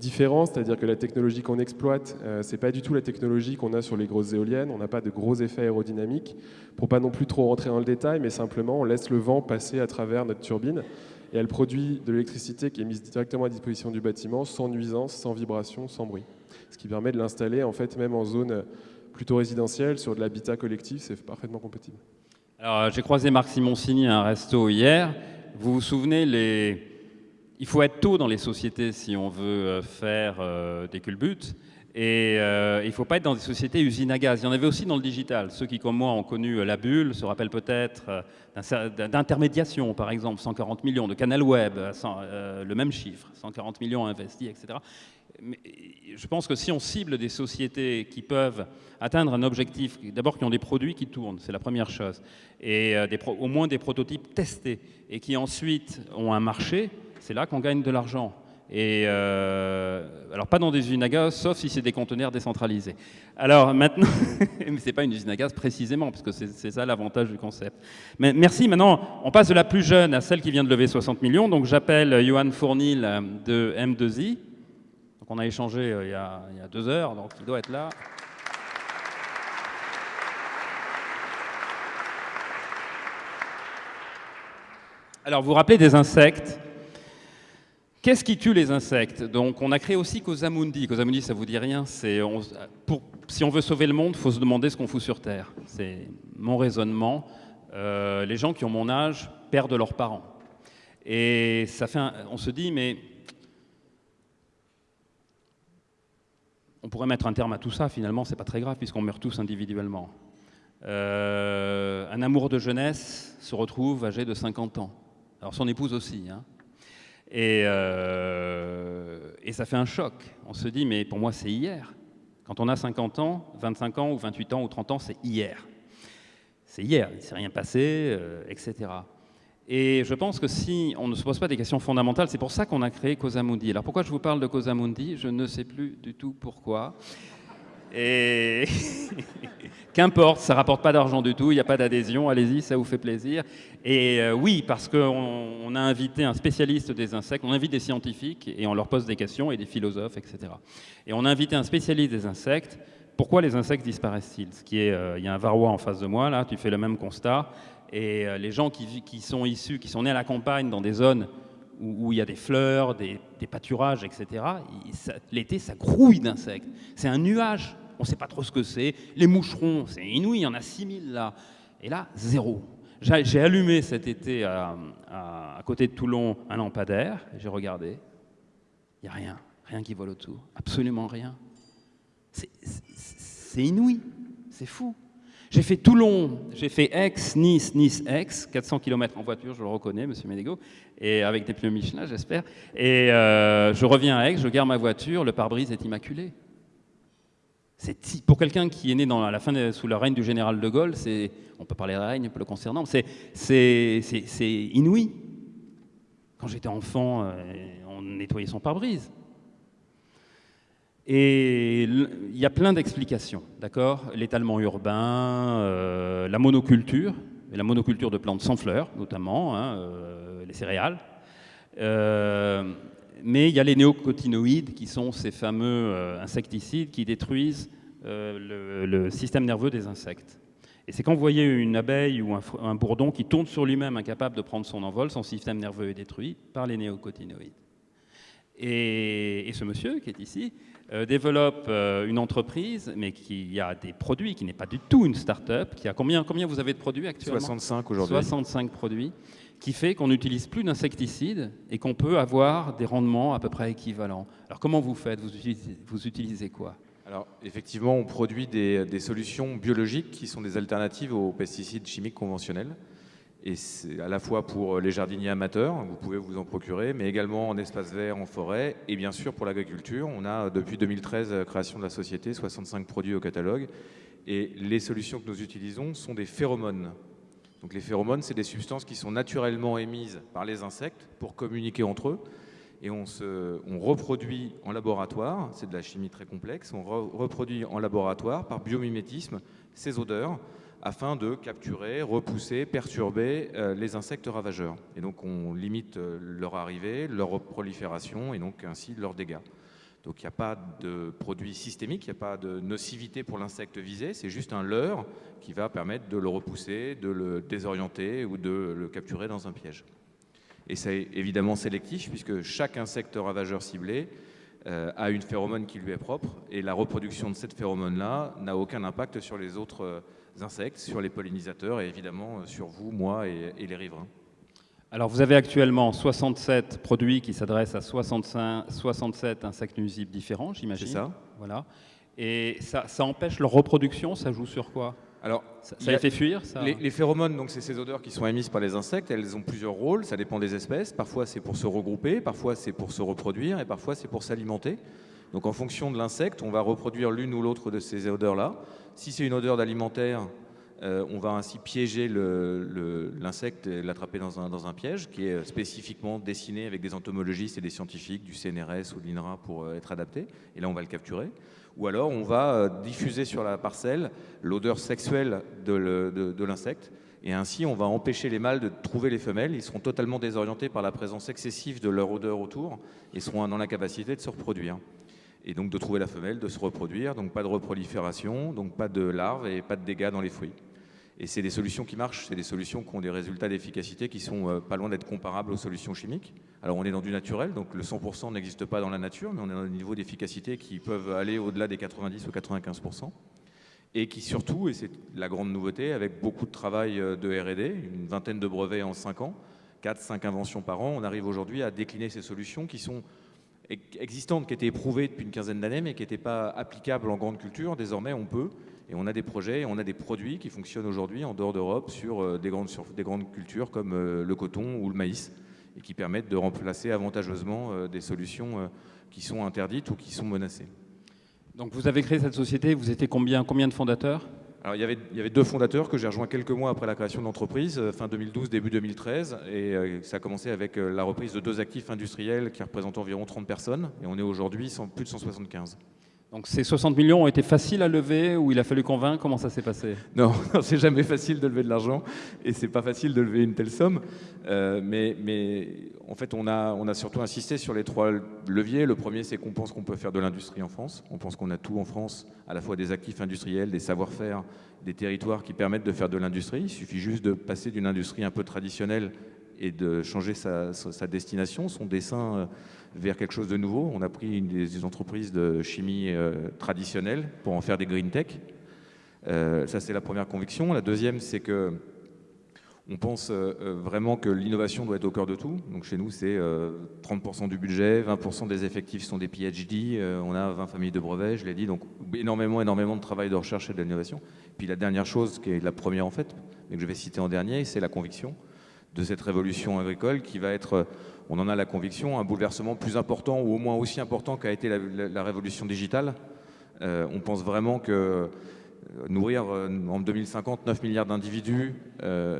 différent, c'est-à-dire que la technologie qu'on exploite, euh, c'est pas du tout la technologie qu'on a sur les grosses éoliennes. On n'a pas de gros effets aérodynamiques. Pour pas non plus trop rentrer dans le détail, mais simplement, on laisse le vent passer à travers notre turbine et elle produit de l'électricité qui est mise directement à disposition du bâtiment, sans nuisance, sans vibration, sans bruit. Ce qui permet de l'installer en fait même en zone plutôt résidentielle, sur de l'habitat collectif, c'est parfaitement compatible. Alors, euh, j'ai croisé Marc Simoncini à un resto hier. Vous vous souvenez, les... il faut être tôt dans les sociétés si on veut euh, faire euh, des culbutes. Et euh, il ne faut pas être dans des sociétés usines à gaz. Il y en avait aussi dans le digital. Ceux qui, comme moi, ont connu la bulle se rappellent peut-être d'intermédiation, par exemple, 140 millions, de Canal Web, le même chiffre, 140 millions investis, etc je pense que si on cible des sociétés qui peuvent atteindre un objectif, d'abord qui ont des produits qui tournent, c'est la première chose, et euh, au moins des prototypes testés, et qui ensuite ont un marché, c'est là qu'on gagne de l'argent. Et euh, alors pas dans des usines à gaz, sauf si c'est des conteneurs décentralisés. Alors maintenant, mais c'est pas une usine à gaz précisément, parce que c'est ça l'avantage du concept. Mais merci. Maintenant, on passe de la plus jeune à celle qui vient de lever 60 millions. Donc j'appelle Johan Fournil de M2I on a échangé euh, il y a, deux heures, donc il doit être là. Alors, vous vous rappelez des insectes? Qu'est-ce qui tue les insectes Donc, on a créé aussi Cosamundi. Cosamundi, ça vous dit rien si on veut sauver le monde, il faut se demander ce qu'on fout sur Terre. C'est mon raisonnement. Euh, les gens qui ont mon âge perdent leurs parents. Et ça fait on se dit, mais on pourrait mettre un terme à tout ça, finalement, c'est pas très grave, puisqu'on meurt tous individuellement. Euh, un amour de jeunesse se retrouve âgé de 50 ans. Alors son épouse aussi. Hein. Euh, et, ça fait un choc. On se dit, mais pour moi, c'est hier. Quand on a 50 ans, 25 ans ou 28 ans ou 30 ans, c'est hier. C'est hier, il ne s'est rien passé, euh, etc. Et je pense que si on ne se pose pas des questions fondamentales, c'est pour ça qu'on a créé Cosamundi. Alors pourquoi je vous parle de Cosamundi Je ne sais plus du tout pourquoi. Et qu'importe, ça rapporte pas d'argent du tout, il n'y a pas d'adhésion, allez-y, ça vous fait plaisir. Et euh, oui, parce qu'on a invité un spécialiste des insectes, on invite des scientifiques et on leur pose des questions et des philosophes, etc. Et on a invité un spécialiste des insectes. Pourquoi les insectes disparaissent-ils? Euh, il y a un varroa en face de moi là, tu fais le même constat. Et euh, les gens qui, sont issus, qui sont nés à la campagne, dans des zones où, il y a des fleurs, des, pâturages, etc., l'été, ça grouille d'insectes. C'est un nuage. On ne sait pas trop ce que c'est. Les moucherons, c'est inouï, il y en a 6000 là. Et là, zéro. J'ai allumé cet été à, côté de Toulon un lampadaire, j'ai regardé. Il n'y a rien, rien qui vole autour. Absolument rien. C'est inouï, c'est fou. J'ai fait Toulon, j'ai fait Aix, Nice, Nice, Aix, 400 km en voiture, je le reconnais, monsieur Ménégo, et avec des pneus Michelin, j'espère. Et euh, je reviens à Aix, je garde ma voiture, le pare-brise est immaculé. Pour quelqu'un qui est né dans, la fin sous la règne du général de Gaulle, on peut parler de règne le concernant, c'est, c'est, inouï. Quand j'étais enfant, euh, on nettoyait son pare-brise. Et il y a plein d'explications, d'accord? L'étalement urbain, euh, la monoculture, la monoculture de plantes sans fleurs, notamment, hein, euh, les céréales. Euh, mais il y a les néocotinoïdes, qui sont ces fameux insecticides qui détruisent le, système nerveux des insectes. Et c'est quand vous voyez une abeille ou un, bourdon qui tourne sur lui-même, incapable de prendre son envol, son système nerveux est détruit par les néocotinoïdes. et ce monsieur qui est ici, euh, développe euh, une entreprise, mais qui a des produits, qui n'est pas du tout une start-up, qui a combien, combien vous avez de produits actuellement? 65 aujourd'hui. 65 produits, qui fait qu'on n'utilise plus d'insecticides et qu'on peut avoir des rendements à peu près équivalents. Alors comment vous faites? Vous utilisez, vous utilisez quoi? Alors, effectivement, on produit des, des, solutions biologiques qui sont des alternatives aux pesticides chimiques conventionnels. Et c'est à la fois pour les jardiniers amateurs, vous pouvez vous en procurer, mais également en espace vert, en forêt, et bien sûr pour l'agriculture. On a depuis 2013, la création de la société, 65 produits au catalogue. Et les solutions que nous utilisons sont des phéromones. Donc les phéromones, c'est des substances qui sont naturellement émises par les insectes pour communiquer entre eux. Et on reproduit en laboratoire, c'est de la chimie très complexe, on reproduit en laboratoire par biomimétisme ces odeurs afin de capturer, repousser, perturber euh, les insectes ravageurs. Et donc on limite euh, leur arrivée, leur prolifération et donc ainsi leurs dégâts. Donc il n'y a pas de produit systémique, il n'y a pas de nocivité pour l'insecte visé, c'est juste un leurre qui va permettre de le repousser, de le désorienter ou de le capturer dans un piège. Et c'est évidemment sélectif puisque chaque insecte ravageur ciblé euh, a une phéromone qui lui est propre et la reproduction de cette phéromone-là n'a aucun impact sur les autres insectes, sur les pollinisateurs et évidemment euh, sur vous, moi et, les riverains. Alors vous avez actuellement 67 produits qui s'adressent à 65, 67 insectes nuisibles différents, j'imagine. C'est ça. Voilà. Et ça, ça empêche leur reproduction, ça joue sur quoi? Alors, Ça, a- les fait fuir ça? Les, les phéromones, donc c'est ces odeurs qui sont émises par les insectes. Elles ont plusieurs rôles. Ça dépend des espèces. Parfois c'est pour se regrouper, parfois c'est pour se reproduire, et parfois c'est pour s'alimenter. Donc en fonction de l'insecte, on va reproduire l'une ou l'autre de ces odeurs-là. Si c'est une odeur d'alimentaire, euh, on va ainsi piéger l'insecte et l'attraper dans un, dans un piège qui est spécifiquement dessiné avec des entomologistes et des scientifiques du CNRS ou de l'INRA pour euh, être adapté. Et là, on va le capturer. Ou alors, on va euh, diffuser sur la parcelle l'odeur sexuelle de l'insecte. Et ainsi, on va empêcher les mâles de trouver les femelles. Ils seront totalement désorientés par la présence excessive de leur odeur autour et seront dans l'incapacité de se reproduire. Et donc de trouver la femelle, de se reproduire. Donc pas de reprolifération, donc pas de larves et pas de dégâts dans les fruits. Et c'est des solutions qui marchent, c'est des solutions qui ont des résultats d'efficacité qui sont euh, pas loin d'être comparables aux solutions chimiques. Alors on est dans du naturel, donc le 100% n'existe pas dans la nature, mais on est dans des niveaux d'efficacité qui peuvent aller au-delà des 90 ou 95% et qui surtout, et c'est la grande nouveauté, avec beaucoup de travail euh, de R&D, une vingtaine de brevets en 5 ans, 4-5 inventions par an, on arrive aujourd'hui à décliner ces solutions qui sont existantes, qui étaient éprouvées depuis une quinzaine d'années, mais qui n'étaient pas applicables en grande culture. Désormais, on peut, et on a des projets, et on a des produits qui fonctionnent aujourd'hui en dehors d'Europe sur, euh, des grandes, sur des grandes cultures comme euh, le coton ou le maïs, et qui permettent de remplacer avantageusement euh, des solutions qui sont interdites ou qui sont menacées. Donc vous avez créé cette société, vous étiez combien, combien de fondateurs? Alors, il y, avait, deux fondateurs que j'ai rejoints quelques mois après la création de l'entreprise, euh, fin 2012, début 2013. Et euh, ça a commencé avec euh, la reprise de deux actifs industriels qui représentent environ 30 personnes. Et on est aujourd'hui plus de 175. Donc ces 60 millions ont été faciles à lever ou il a fallu convaincre? Comment ça s'est passé? Non, c'est jamais facile de lever de l'argent et c'est pas facile de lever une telle somme. Euh, mais, en fait, on a, surtout insisté sur les trois leviers. Le premier, c'est qu'on pense qu'on peut faire de l'industrie en France. On pense qu'on a tout en France, à la fois des actifs industriels, des savoir-faire, des territoires qui permettent de faire de l'industrie. Il suffit juste de passer d'une industrie un peu traditionnelle et de changer sa, destination, son dessin vers quelque chose de nouveau. On a pris une des entreprises de chimie euh, traditionnelle pour en faire des green tech. Euh, ça, c'est la première conviction. La deuxième, c'est que on pense euh, vraiment que l'innovation doit être au cœur de tout. Donc chez nous, c'est euh, 30% du budget, 20% des effectifs sont des PhD, on a 20 familles de brevets, je l'ai dit, donc énormément, énormément de travail de recherche et d'innovation. Puis la dernière chose, qui est la première en fait, mais que je vais citer en dernier, c'est la conviction de cette révolution agricole qui va être, on en a la conviction, un bouleversement plus important ou au moins aussi important qu'a été la, révolution digitale. Euh, on pense vraiment que euh, nourrir euh, en 2050 9 milliards d'individus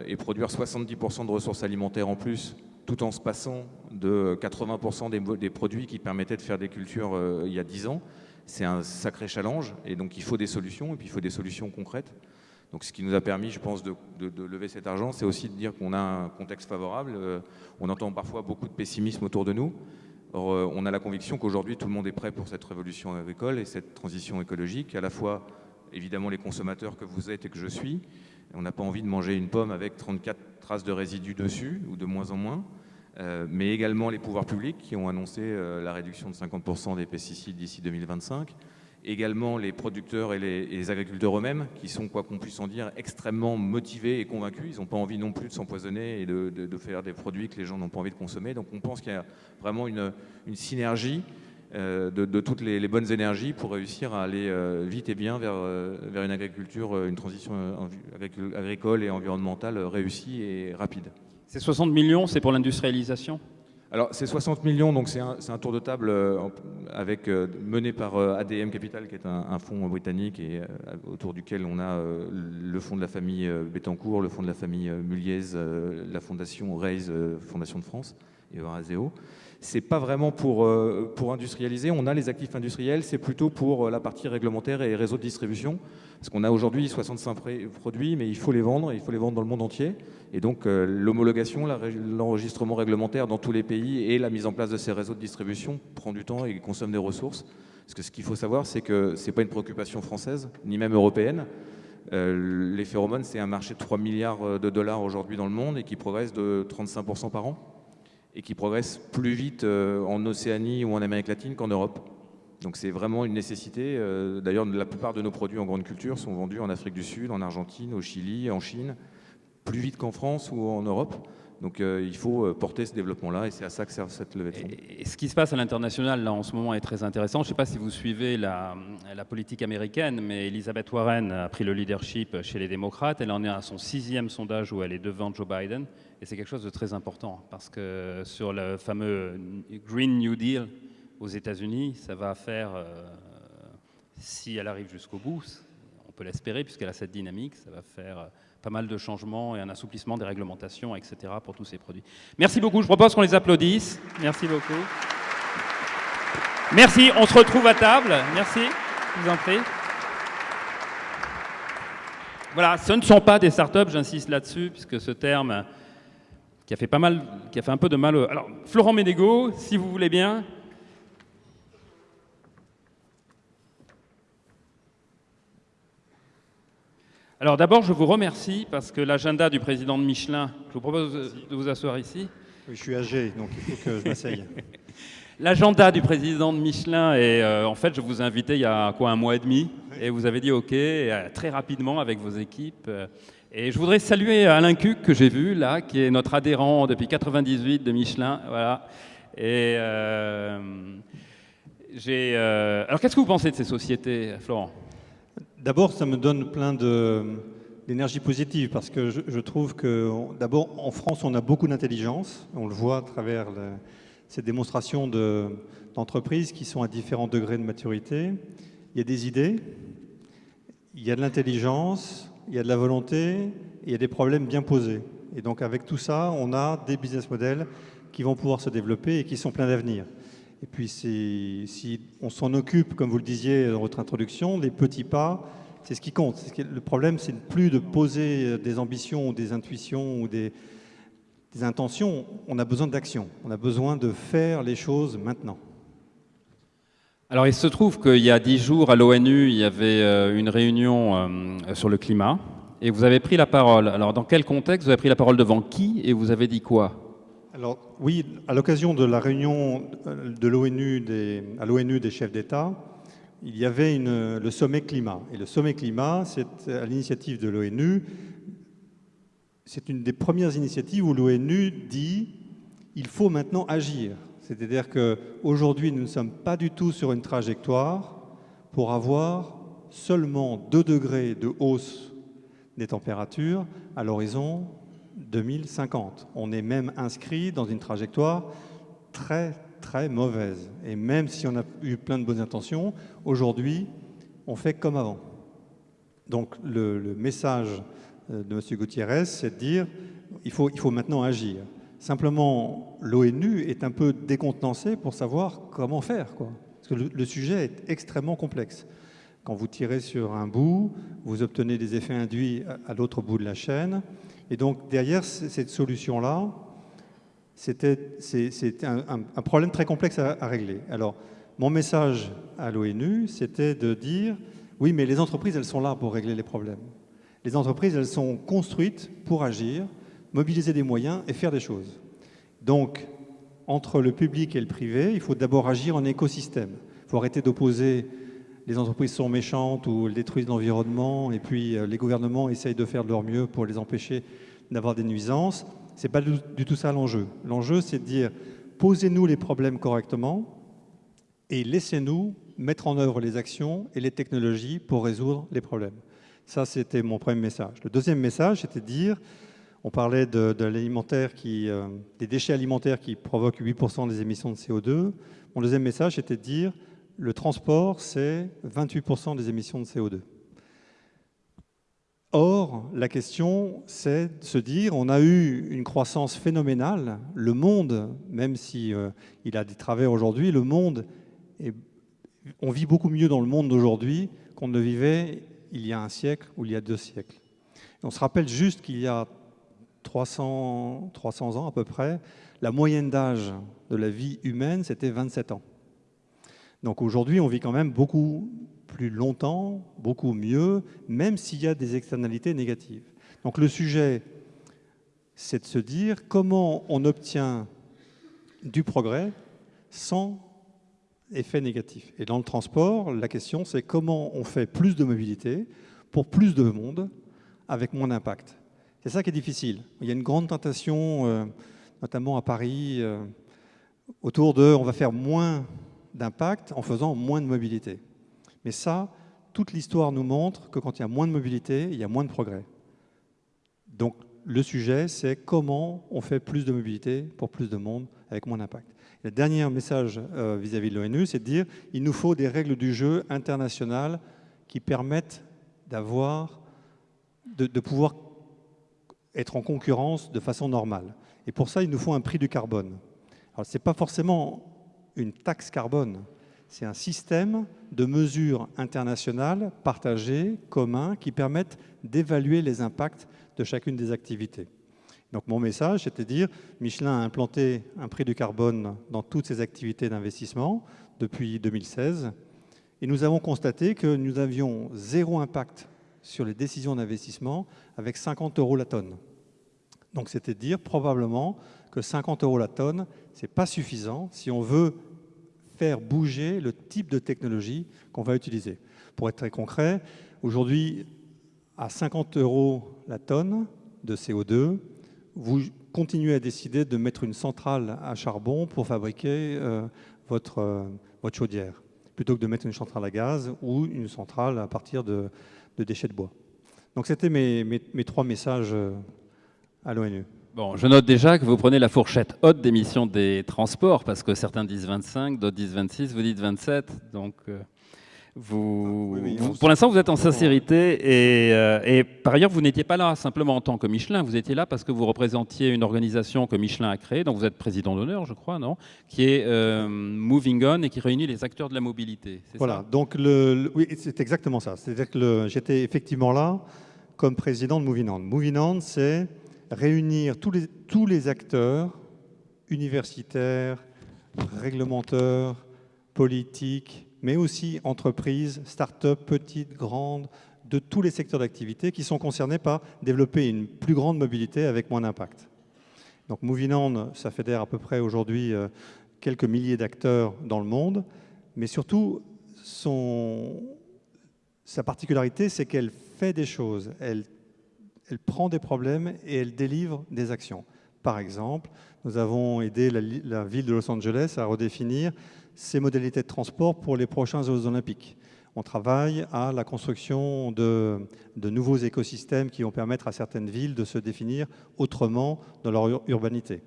et produire 70% de ressources alimentaires en plus, tout en se passant de 80% des, des produits qui permettaient de faire des cultures il y a 10 ans, c'est un sacré challenge. Et donc il faut des solutions, et puis il faut des solutions concrètes. Donc ce qui nous a permis, je pense, de, lever cet argent, c'est aussi de dire qu'on a un contexte favorable. Euh, on entend parfois beaucoup de pessimisme autour de nous. Or, euh, on a la conviction qu'aujourd'hui, tout le monde est prêt pour cette révolution agricole et cette transition écologique, à la fois évidemment les consommateurs que vous êtes et que je suis. On n'a pas envie de manger une pomme avec 34 traces de résidus dessus, ou de moins en moins, Euh, mais également les pouvoirs publics qui ont annoncé la réduction de 50% des pesticides d'ici 2025, également les producteurs et les, agriculteurs eux-mêmes, qui sont, quoi qu'on puisse en dire, extrêmement motivés et convaincus. Ils n'ont pas envie non plus de s'empoisonner et de, faire des produits que les gens n'ont pas envie de consommer. Donc on pense qu'il y a vraiment une, synergie euh, de, toutes les, bonnes énergies pour réussir à aller euh, vite et bien vers, euh, une agriculture, une transition agricole- et environnementale réussie et rapide. Ces 60 millions, c'est pour l'industrialisation? Alors, c'est 60 millions, donc c'est un, un tour de table euh, avec, euh, mené par euh, ADM Capital, qui est un, fonds britannique et autour duquel on a le fonds de la famille Bettencourt, le fonds de la famille Muliez, la fondation Raise, Fondation de France et Euraseo. C'est pas vraiment pour, euh, pour industrialiser, on a les actifs industriels, c'est plutôt pour euh, la partie réglementaire et réseau de distribution. Parce qu'on a aujourd'hui 65 pré- produits, mais il faut les vendre, il faut les vendre dans le monde entier. Et donc euh, l'homologation, l'enregistrement réglementaire dans tous les pays et la mise en place de ces réseaux de distribution prend du temps et consomme des ressources. Parce que ce qu'il faut savoir, c'est que ce n'est pas une préoccupation française, ni même européenne. Les phéromones, c'est un marché de 3 milliards de dollars aujourd'hui dans le monde et qui progresse de 35% par an et qui progresse plus vite euh, en Océanie ou en Amérique latine qu'en Europe. Donc c'est vraiment une nécessité. Euh, D'ailleurs, la plupart de nos produits en grande culture sont vendus en Afrique du Sud, en Argentine, au Chili, en Chine, plus vite qu'en France ou en Europe. Donc euh, il faut porter ce développement-là et c'est à ça que sert cette levée de fonds. Et, ce qui se passe à l'international en ce moment est très intéressant. Je ne sais pas si vous suivez la, la politique américaine, mais Elizabeth Warren a pris le leadership chez les démocrates. Elle en est à son sixième sondage où elle est devant Joe Biden. Et c'est quelque chose de très important parce que sur le fameux Green New Deal aux États-Unis, ça va faire, euh, si elle arrive jusqu'au bout, on peut l'espérer puisqu'elle a cette dynamique, ça va faire euh, pas mal de changements et un assouplissement des réglementations, etc. pour tous ces produits. Merci beaucoup. Je propose qu'on les applaudisse. Merci beaucoup. Merci. On se retrouve à table. Merci. Je vous en prie. Voilà, ce ne sont pas des startups, j'insiste là-dessus, puisque ce terme qui a fait pas mal, qui a fait un peu de mal. Alors, Florent Ménégo, si vous voulez bien. Alors d'abord, je vous remercie parce que l'agenda du président de Michelin, je vous propose de vous asseoir ici. Oui, je suis âgé, donc il faut que je m'asseye. L'agenda du président de Michelin, et euh, en fait, je vous ai invité il y a quoi, un mois et demi, et vous avez dit OK, et, euh, très rapidement avec vos équipes. euh, et je voudrais saluer Alain Cuc, que j'ai vu là, qui est notre adhérent depuis 98 de Michelin. Voilà. Et euh, j'ai. euh, Alors, qu'est-ce que vous pensez de ces sociétés, Florent? D'abord, ça me donne plein d'énergie positive parce que je, trouve que, d'abord, en France, on a beaucoup d'intelligence. On le voit à travers ces démonstrations de- d'entreprises qui sont à différents degrés de maturité. Il y a des idées, il y a de l'intelligence, il y a de la volonté, il y a des problèmes bien posés. Et donc, avec tout ça, on a des business models qui vont pouvoir se développer et qui sont pleins d'avenir. Et puis, si on s'en occupe, comme vous le disiez dans votre introduction, les petits pas, c'est ce qui compte. Le problème, c'est plus de poser des ambitions ou des intuitions ou des intentions. On a besoin d'action. On a besoin de faire les choses maintenant. Alors, il se trouve qu'il y a dix jours, à l'ONU, il y avait euh, une réunion euh, sur le climat, et vous avez pris la parole. Alors, dans quel contexte Vous avez pris la parole devant qui, et vous avez dit quoi? Alors oui, à l'occasion de la réunion euh, de l'ONU à l'ONU des chefs d'État, il y avait le sommet climat. Et le sommet climat, c'est à l'initiative de l'ONU. C'est une des premières initiatives où l'ONU dit il faut maintenant agir. C'est-à-dire qu'aujourd'hui, nous ne sommes pas du tout sur une trajectoire pour avoir seulement 2 degrés de hausse des températures à l'horizon 2050. On est même inscrit dans une trajectoire très très mauvaise. Et même si on a eu plein de bonnes intentions, aujourd'hui, on fait comme avant. Donc le, message euh, de M. Gutiérrez, c'est de dire il il faut maintenant agir. Simplement, l'ONU est un peu décontenancée pour savoir comment faire. Parce que le, sujet est extrêmement complexe. Quand vous tirez sur un bout, vous obtenez des effets induits à, l'autre bout de la chaîne. Et donc, derrière cette solution-là, c'était un problème très complexe à, à régler. Alors, mon message à l'ONU, c'était de dire oui, mais les entreprises, elles sont là pour régler les problèmes. Les entreprises, elles sont construites pour agir, mobiliser des moyens et faire des choses. Donc, entre le public et le privé, il faut d'abord agir en écosystème. Il faut arrêter d'opposer les entreprises sont méchantes ou elles détruisent l'environnement et puis euh, les gouvernements essayent de faire de leur mieux pour les empêcher d'avoir des nuisances. Ce n'est pas du, du tout ça l'enjeu. L'enjeu, c'est de dire posez-nous les problèmes correctement et laissez-nous mettre en œuvre les actions et les technologies pour résoudre les problèmes. Ça, c'était mon premier message. Le deuxième message, c'était de dire, on parlait euh, des déchets alimentaires qui provoquent 8% des émissions de CO2. Mon deuxième message, c'était de dire, le transport, c'est 28% des émissions de CO2. Or, la question, c'est de se dire, on a eu une croissance phénoménale. Le monde, même si euh, a des travers aujourd'hui, le monde, est- on vit beaucoup mieux dans le monde d'aujourd'hui qu'on ne vivait il y a un siècle ou il y a deux siècles. On se rappelle juste qu'il y a 300, 300 ans à peu près, la moyenne d'âge de la vie humaine, c'était 27 ans. Donc aujourd'hui, on vit quand même beaucoup plus longtemps, beaucoup mieux, même s'il y a des externalités négatives. Donc le sujet, c'est de se dire comment on obtient du progrès sans effet négatif. Et dans le transport, la question, c'est comment on fait plus de mobilité pour plus de monde avec moins d'impact. C'est ça qui est difficile. Il y a une grande tentation, euh, notamment à Paris, euh, autour de on va faire moins d'impact en faisant moins de mobilité. Mais ça, toute l'histoire nous montre que quand il y a moins de mobilité, il y a moins de progrès. Donc le sujet, c'est comment on fait plus de mobilité pour plus de monde avec moins d'impact. Le dernier message euh, vis-à-vis de l'ONU, c'est de dire il nous faut des règles du jeu internationales qui permettent d'avoir, de, de pouvoir être en concurrence de façon normale. Et pour ça, il nous faut un prix du carbone. Alors, ce n'est pas forcément une taxe carbone, c'est un système de mesures internationales partagées, communs, qui permettent d'évaluer les impacts de chacune des activités. Donc mon message, c'était de dire, Michelin a implanté un prix du carbone dans toutes ses activités d'investissement depuis 2016, et nous avons constaté que nous avions zéro impact sur les décisions d'investissement avec 50 euros la tonne. Donc c'était dire probablement que 50 euros la tonne, ce n'est pas suffisant si on veut faire bouger le type de technologie qu'on va utiliser. Pour être très concret, aujourd'hui, à 50 euros la tonne de CO2, vous continuez à décider de mettre une centrale à charbon pour fabriquer euh, euh, votre chaudière, plutôt que de mettre une centrale à gaz ou une centrale à partir de, de déchets de bois. Donc c'était mes, mes, trois messages euh, à l'ONU. Bon, je note déjà que vous prenez la fourchette haute d'émissions des transports, parce que certains disent 25, d'autres disent 26, vous dites 27, donc euh, vous, oui, oui, vous pour l'instant vous êtes en sincérité, et, euh, et par ailleurs vous n'étiez pas là simplement en tant que Michelin, vous étiez là parce que vous représentiez une organisation que Michelin a créée, dont vous êtes président d'honneur je crois, non? Qui est euh, Moving On et qui réunit les acteurs de la mobilité. Voilà, ça? Donc le, le, oui, c'est exactement ça, c'est-à-dire que j'étais effectivement là comme président de Moving On. Moving On, c'est réunir tous les, tous les acteurs universitaires, réglementeurs, politiques, mais aussi entreprises, start-up, petites, grandes, de tous les secteurs d'activité qui sont concernés par développer une plus grande mobilité avec moins d'impact. Donc Movinand, ça fédère à peu près aujourd'hui euh, quelques milliers d'acteurs dans le monde, mais surtout, sa particularité, c'est qu'elle fait des choses, elle prend des problèmes et elle délivre des actions. Par exemple, nous avons aidé la, ville de Los Angeles à redéfinir ses modalités de transport pour les prochains Jeux olympiques. On travaille à la construction de, nouveaux écosystèmes qui vont permettre à certaines villes de se définir autrement dans leur ur urbanité.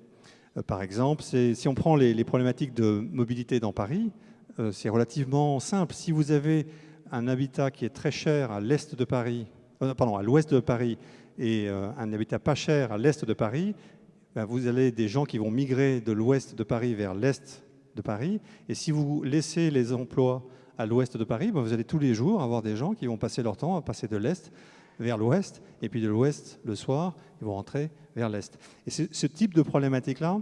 Euh, par exemple, si on prend les, problématiques de mobilité dans Paris, euh, c'est relativement simple. Si vous avez un habitat qui est très cher à l'est de Paris, euh, pardon, à l'ouest de Paris et un habitat pas cher à l'est de Paris, ben vous avez des gens qui vont migrer de l'ouest de Paris vers l'est de Paris. Et si vous laissez les emplois à l'ouest de Paris, ben vous allez tous les jours avoir des gens qui vont passer leur temps à passer de l'est vers l'ouest, et puis de l'ouest le soir, ils vont rentrer vers l'est. Et ce type de problématiques-là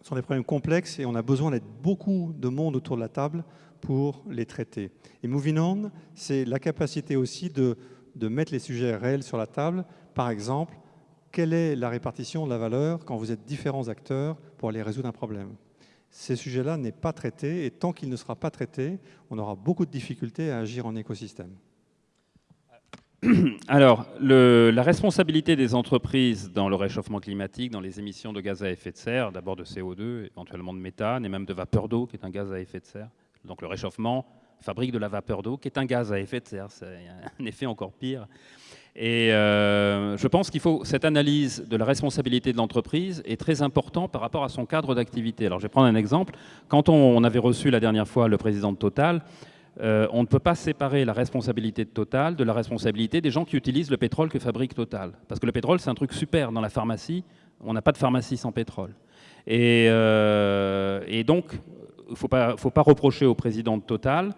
sont des problèmes complexes et on a besoin d'être beaucoup de monde autour de la table pour les traiter. Et Moving On, c'est la capacité aussi de, de mettre les sujets réels sur la table par exemple, quelle est la répartition de la valeur quand vous êtes différents acteurs pour aller résoudre un problème? Ces sujets-là n'est pas traité et tant qu'il ne sera pas traité, on aura beaucoup de difficultés à agir en écosystème. Alors, la responsabilité des entreprises dans le réchauffement climatique, dans les émissions de gaz à effet de serre, d'abord de CO2, éventuellement de méthane et même de vapeur d'eau, qui est un gaz à effet de serre. Donc le réchauffement fabrique de la vapeur d'eau, qui est un gaz à effet de serre. C'est un effet encore pire. Et euh, je pense qu'il faut cette analyse de la responsabilité de l'entreprise est très important par rapport à son cadre d'activité. Alors je vais prendre un exemple. Quand on, avait reçu la dernière fois le président de Total, euh, on ne peut pas séparer la responsabilité de Total de la responsabilité des gens qui utilisent le pétrole que fabrique Total. Parce que le pétrole, c'est un truc super dans la pharmacie. On n'a pas de pharmacie sans pétrole. Et, euh, donc, il ne faut pas, faut pas reprocher au président de Total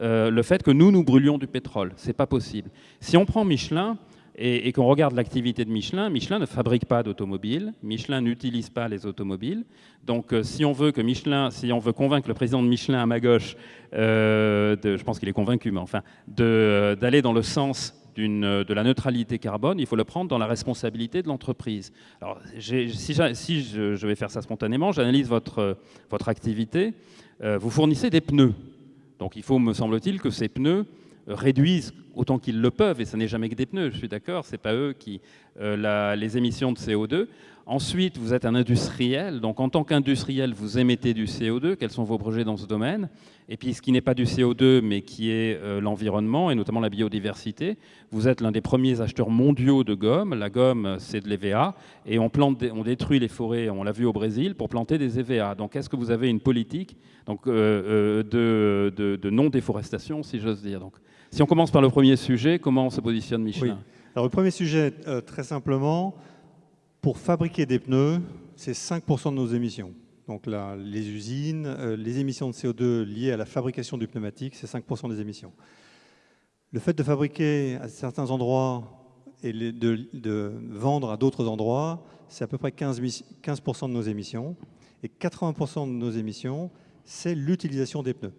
euh, le fait que nous, nous brûlions du pétrole. C'est pas possible. Si on prend Michelin et, qu'on regarde l'activité de Michelin, Michelin ne fabrique pas d'automobiles, Michelin n'utilise pas les automobiles. Donc euh, si on veut que Michelin, si on veut convaincre le président de Michelin à ma gauche, euh, je pense qu'il est convaincu, mais enfin, d'aller dans le sens de la neutralité carbone, il faut le prendre dans la responsabilité de l'entreprise. Alors, si, je, vais faire ça spontanément, j'analyse votre, votre activité. Vous fournissez des pneus. Donc il faut, me semble-t-il, que ces pneus réduisent autant qu'ils le peuvent, et ça n'est jamais que des pneus, je suis d'accord, c'est pas eux qui euh, les émissions de CO2. Ensuite, vous êtes un industriel, donc en tant qu'industriel, vous émettez du CO2. Quels sont vos projets dans ce domaine? Et puis, ce qui n'est pas du CO2, mais qui est euh, l'environnement, et notamment la biodiversité. Vous êtes l'un des premiers acheteurs mondiaux de gomme. La gomme, c'est de l'EVA, et on, on détruit les forêts, on l'a vu au Brésil, pour planter des EVA. Donc, est-ce que vous avez une politique euh, euh, de, non-déforestation, si j'ose dire? Donc, Si on commence par le premier sujet, comment se positionne Michelin? Alors, le premier sujet, très simplement, pour fabriquer des pneus, c'est 5% de nos émissions. Donc là, les usines, euh, les émissions de CO2 liées à la fabrication du pneumatique, c'est 5% des émissions. Le fait de fabriquer à certains endroits et de, vendre à d'autres endroits, c'est à peu près 15%, 15 de nos émissions. Et 80% de nos émissions, c'est l'utilisation des pneus.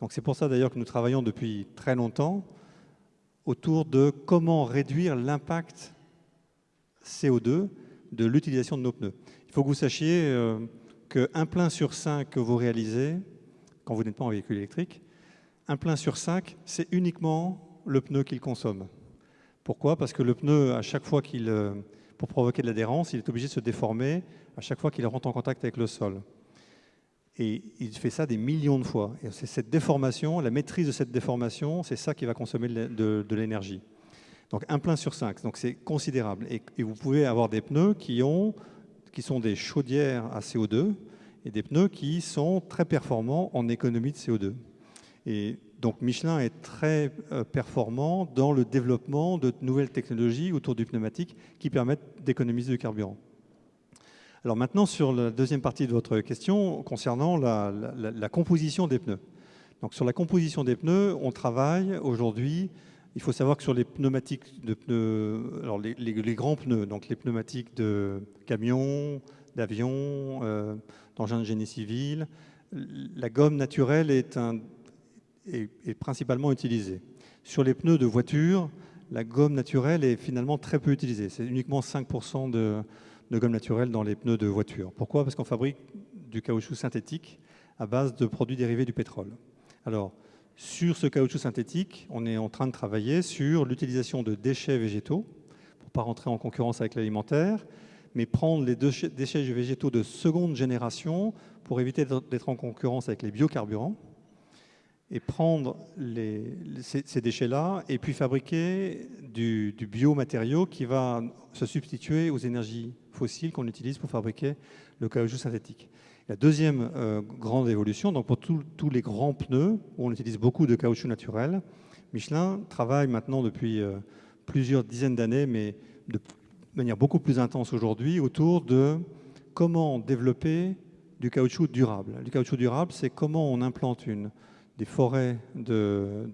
Donc c'est pour ça d'ailleurs que nous travaillons depuis très longtemps autour de comment réduire l'impact CO2 de l'utilisation de nos pneus. Il faut que vous sachiez euh, qu'un plein sur cinq que vous réalisez, quand vous n'êtes pas en véhicule électrique, un plein sur cinq, c'est uniquement le pneu qu'il consomme. Pourquoi? Parce que le pneu, à chaque fois qu'il, euh, pour provoquer de l'adhérence, il est obligé de se déformer à chaque fois qu'il rentre en contact avec le sol. Et il fait ça des millions de fois. Et c'est cette déformation, la maîtrise de cette déformation, c'est ça qui va consommer de l'énergie. Donc un plein sur cinq, donc c'est considérable. Et, vous pouvez avoir des pneus qui, ont, qui sont des chaudières à CO2 et des pneus qui sont très performants en économie de CO2. Et donc Michelin est très euh, performant dans le développement de nouvelles technologies autour du pneumatique qui permettent d'économiser du carburant. Alors maintenant sur la deuxième partie de votre question concernant la, la composition des pneus. Donc sur la composition des pneus, on travaille aujourd'hui il faut savoir que sur les pneumatiques de pneus, alors les, grands pneus, donc les pneumatiques de camions, d'avions, euh, d'engins de génie civil, la gomme naturelle est, principalement utilisée. Sur les pneus de voiture, la gomme naturelle est finalement très peu utilisée. C'est uniquement 5% de, de, gomme naturelle dans les pneus de voiture. Pourquoi? Parce qu'on fabrique du caoutchouc synthétique à base de produits dérivés du pétrole. Alors, sur ce caoutchouc synthétique, on est en train de travailler sur l'utilisation de déchets végétaux, pour ne pas rentrer en concurrence avec l'alimentaire, mais prendre les déchets végétaux de seconde génération pour éviter d'être en concurrence avec les biocarburants, et prendre ces, déchets-là et puis fabriquer du, du biomatériau qui va se substituer aux énergies fossiles qu'on utilise pour fabriquer le caoutchouc synthétique. La deuxième euh, grande évolution, donc pour tous les grands pneus, où on utilise beaucoup de caoutchouc naturel, Michelin travaille maintenant depuis euh, plusieurs dizaines d'années, mais de manière beaucoup plus intense aujourd'hui, autour de comment développer du caoutchouc durable. Du caoutchouc durable, c'est comment on implante des forêts de,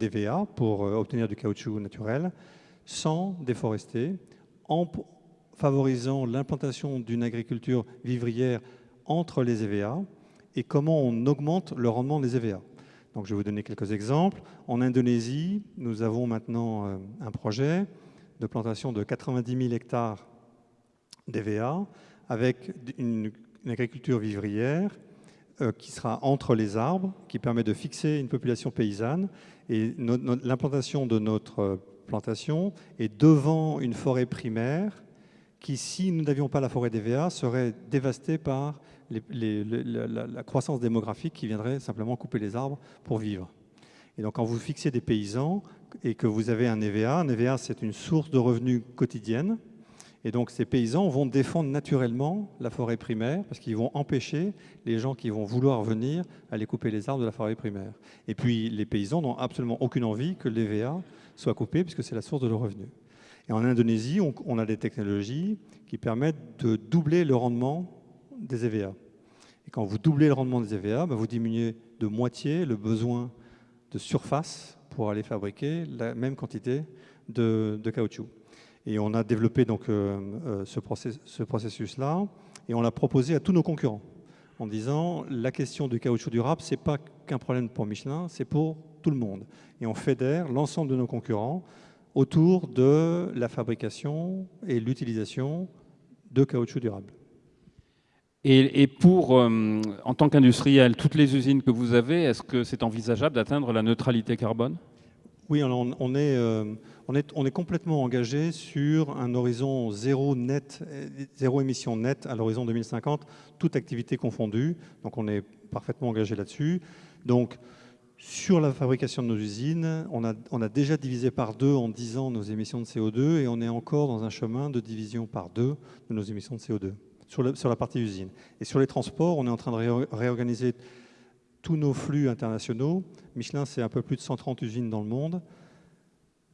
d'EVA pour euh, obtenir du caoutchouc naturel sans déforester, favorisant l'implantation d'une agriculture vivrière entre les EVA et comment on augmente le rendement des EVA. Donc, je vais vous donner quelques exemples. En Indonésie, nous avons maintenant euh, un projet de plantation de 90 000 hectares d'EVA avec une, agriculture vivrière euh, qui sera entre les arbres, qui permet de fixer une population paysanne. Et l'implantation de notre plantation est devant une forêt primaire qui, si nous n'avions pas la forêt d'EVA, serait dévastée par la, croissance démographique qui viendrait simplement couper les arbres pour vivre. Et donc quand vous fixez des paysans et que vous avez un EVA, un EVA c'est une source de revenus quotidienne, et donc ces paysans vont défendre naturellement la forêt primaire parce qu'ils vont empêcher les gens qui vont vouloir venir aller couper les arbres de la forêt primaire. Et puis les paysans n'ont absolument aucune envie que l'EVA soit coupé puisque c'est la source de leurs revenus. Et en Indonésie, on, a des technologies qui permettent de doubler le rendement des EVA. Et quand vous doublez le rendement des EVA, bah, vous diminuez de moitié le besoin de surface pour aller fabriquer la même quantité de, caoutchouc. Et on a développé donc euh, euh, ce, ce processus-là et on l'a proposé à tous nos concurrents en disant la question du caoutchouc durable, ce n'est pas qu'un problème pour Michelin, c'est pour tout le monde. Et on fédère l'ensemble de nos concurrents autour de la fabrication et l'utilisation de caoutchouc durable. Et, pour, euh, en tant qu'industriel, toutes les usines que vous avez, est-ce que c'est envisageable d'atteindre la neutralité carbone? Oui, on, on est, euh, on, est, on est complètement engagé sur un horizon zéro net, zéro émission nette à l'horizon 2050, toute activité confondue. Donc on est parfaitement engagé là-dessus. Donc sur la fabrication de nos usines, on a, déjà divisé par deux en 10 ans nos émissions de CO2 et on est encore dans un chemin de division par deux de nos émissions de CO2 sur, la partie usine. Et sur les transports, on est en train de réorganiser tous nos flux internationaux. Michelin, c'est un peu plus de 130 usines dans le monde,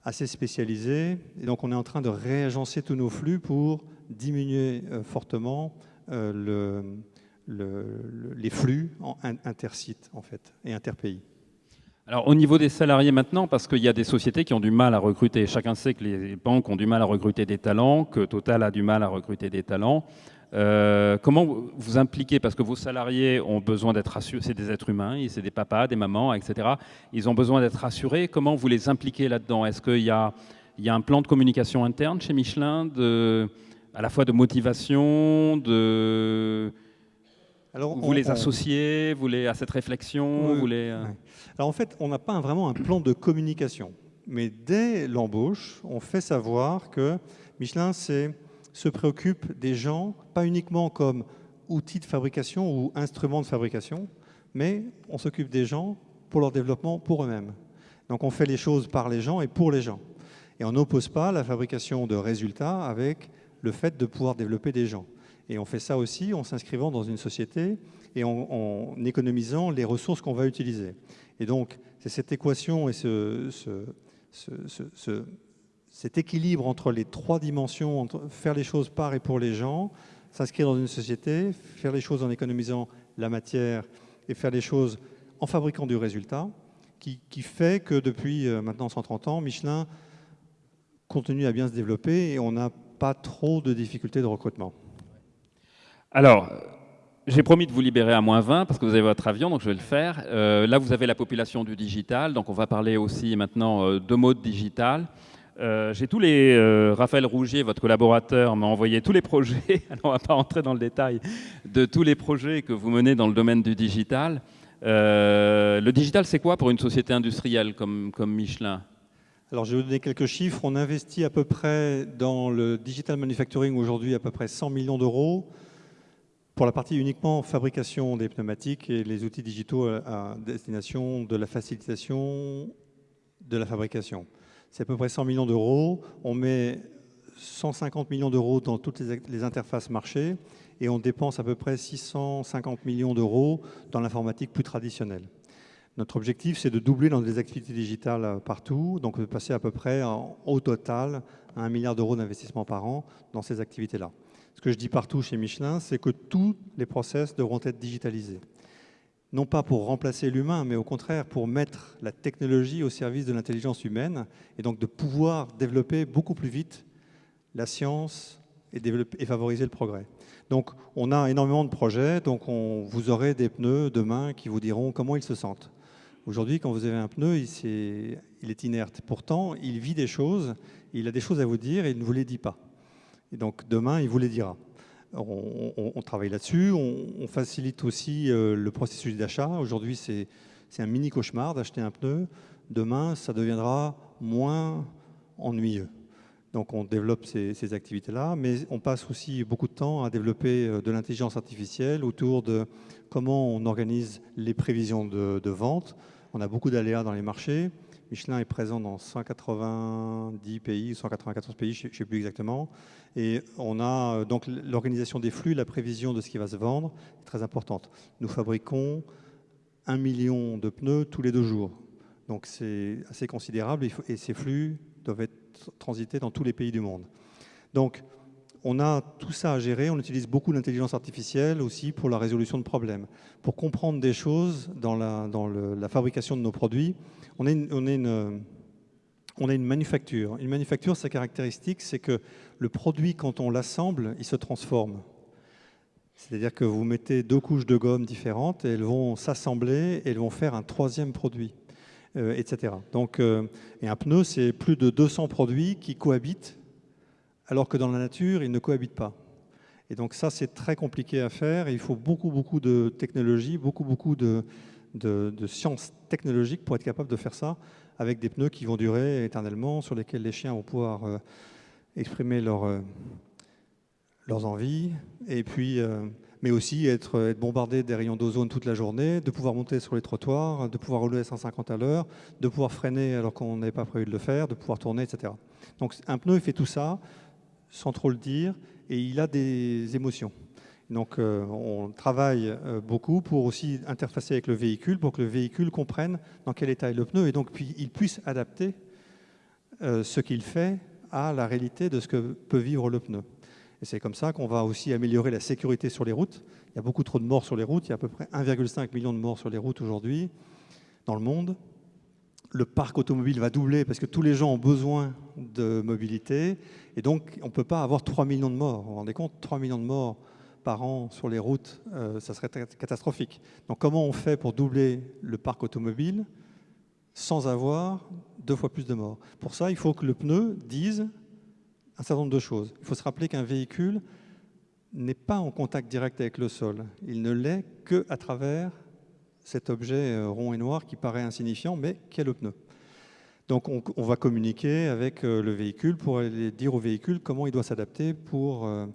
assez spécialisées. Et donc, on est en train de réagencer tous nos flux pour diminuer euh, fortement euh, le, le, les flux en intersites, en fait, et interpays. Alors au niveau des salariés maintenant, parce qu'il y a des sociétés qui ont du mal à recruter, chacun sait que les banques ont du mal à recruter des talents, que Total a du mal à recruter des talents. Euh, comment vous impliquez, parce que vos salariés ont besoin d'être rassurés, c'est des êtres humains, c'est des papas, des mamans, etc. Ils ont besoin d'être rassurés. Comment vous les impliquez là-dedans? Est-ce qu'il y a, il y a un plan de communication interne chez Michelin, de, à la fois de motivation, de vous les associez, vous les, à cette réflexion vous les, euh, En fait, on n'a pas vraiment un plan de communication. Mais dès l'embauche, on fait savoir que Michelin se préoccupe des gens, pas uniquement comme outils de fabrication ou instruments de fabrication, mais on s'occupe des gens pour leur développement pour eux-mêmes. Donc on fait les choses par les gens et pour les gens. Et on n'oppose pas la fabrication de résultats avec le fait de pouvoir développer des gens. Et on fait ça aussi en s'inscrivant dans une société et en, économisant les ressources qu'on va utiliser. Et donc, c'est cette équation et ce, cet équilibre entre les trois dimensions, entre faire les choses par et pour les gens, s'inscrire dans une société, faire les choses en économisant la matière et faire les choses en fabriquant du résultat, qui, qui fait que depuis euh, maintenant 130 ans, Michelin continue à bien se développer et on n'a pas trop de difficultés de recrutement. Alors, j'ai promis de vous libérer à moins 20 parce que vous avez votre avion, donc je vais le faire. Euh, là, vous avez la population du digital, donc on va parler aussi maintenant euh, de mode digital. Euh, j'ai tous les. Raphaël Rougier, votre collaborateur, m'a envoyé tous les projets. Alors, on ne va pas entrer dans le détail de tous les projets que vous menez dans le domaine du digital. le digital, c'est quoi pour une société industrielle comme, comme Michelin? Alors, je vais vous donner quelques chiffres. On investit à peu près dans le digital manufacturing aujourd'hui à peu près 100 millions d'euros pour la partie uniquement fabrication des pneumatiques et les outils digitaux à destination de la facilitation de la fabrication. C'est à peu près 100 millions d'euros. On met 150 millions d'euros dans toutes les interfaces marché et on dépense à peu près 650 millions d'euros dans l'informatique plus traditionnelle. Notre objectif, c'est de doubler dans des activités digitales partout, donc de passer à peu près au total à 1 milliard d'euros d'investissement par an dans ces activités-là. Ce que je dis partout chez Michelin, c'est que tous les process devront être digitalisés. Non pas pour remplacer l'humain, mais au contraire pour mettre la technologie au service de l'intelligence humaine et donc de pouvoir développer beaucoup plus vite la science et, favoriser le progrès. Donc on a énormément de projets, donc on, vous aurez des pneus demain qui vous diront comment ils se sentent. Aujourd'hui, quand vous avez un pneu, il, il est inerte. Pourtant, il vit des choses, il a des choses à vous dire et il ne vous les dit pas. Et donc demain, il vous les dira. On, travaille là-dessus, on, facilite aussi euh, le processus d'achat. Aujourd'hui, c'est un mini cauchemar d'acheter un pneu. Demain, ça deviendra moins ennuyeux. Donc on développe ces, activités-là, mais on passe aussi beaucoup de temps à développer euh, de l'intelligence artificielle autour de comment on organise les prévisions de, de vente. On a beaucoup d'aléas dans les marchés. Michelin est présent dans 190 pays, 194 pays, je ne sais plus exactement. Et on a euh, donc l'organisation des flux, la prévision de ce qui va se vendre est très importante. Nous fabriquons un million de pneus tous les deux jours. Donc c'est assez considérable et ces flux doivent être transités dans tous les pays du monde. Donc on a tout ça à gérer, on utilise beaucoup l'intelligence artificielle aussi pour la résolution de problèmes. Pour comprendre des choses dans la, fabrication de nos produits, on a une, on une, on une manufacture. Une manufacture, sa caractéristique, c'est que le produit, quand on l'assemble, il se transforme. C'est-à-dire que vous mettez deux couches de gomme différentes et elles vont s'assembler et elles vont faire un troisième produit, euh, etc. Donc, euh, et un pneu, c'est plus de 200 produits qui cohabitent, alors que dans la nature, ils ne cohabitent pas. Et donc ça, c'est très compliqué à faire. il faut beaucoup, beaucoup de technologie, beaucoup, beaucoup de, de, de science technologique pour être capable de faire ça avec des pneus qui vont durer éternellement, sur lesquels les chiens vont pouvoir euh, exprimer euh, leurs envies, et puis, euh, mais aussi être, être bombardé des rayons d'ozone toute la journée, de pouvoir monter sur les trottoirs, de pouvoir rouler à 150 à l'heure, de pouvoir freiner alors qu'on n'avait pas prévu de le faire, de pouvoir tourner, etc. Donc un pneu, il fait tout ça sans trop le dire, et il a des émotions. Donc euh, on travaille euh, beaucoup pour aussi interfacer avec le véhicule, pour que le véhicule comprenne dans quel état est le pneu, et donc puis, il puisse adapter euh, ce qu'il fait à la réalité de ce que peut vivre le pneu. Et c'est comme ça qu'on va aussi améliorer la sécurité sur les routes. Il y a beaucoup trop de morts sur les routes, il y a à peu près 1,5 million de morts sur les routes aujourd'hui dans le monde. Le parc automobile va doubler parce que tous les gens ont besoin de mobilité, et donc on ne peut pas avoir 3 millions de morts. Vous vous rendez compte 3 millions de morts par an sur les routes, euh, ça serait catastrophique. Donc comment on fait pour doubler le parc automobile sans avoir deux fois plus de morts? Pour ça, il faut que le pneu dise un certain nombre de choses. Il faut se rappeler qu'un véhicule n'est pas en contact direct avec le sol. Il ne l'est qu'à travers cet objet euh, rond et noir qui paraît insignifiant, mais qui est le pneu. Donc on, va communiquer avec euh, le véhicule pour aller dire au véhicule comment il doit s'adapter pour euh,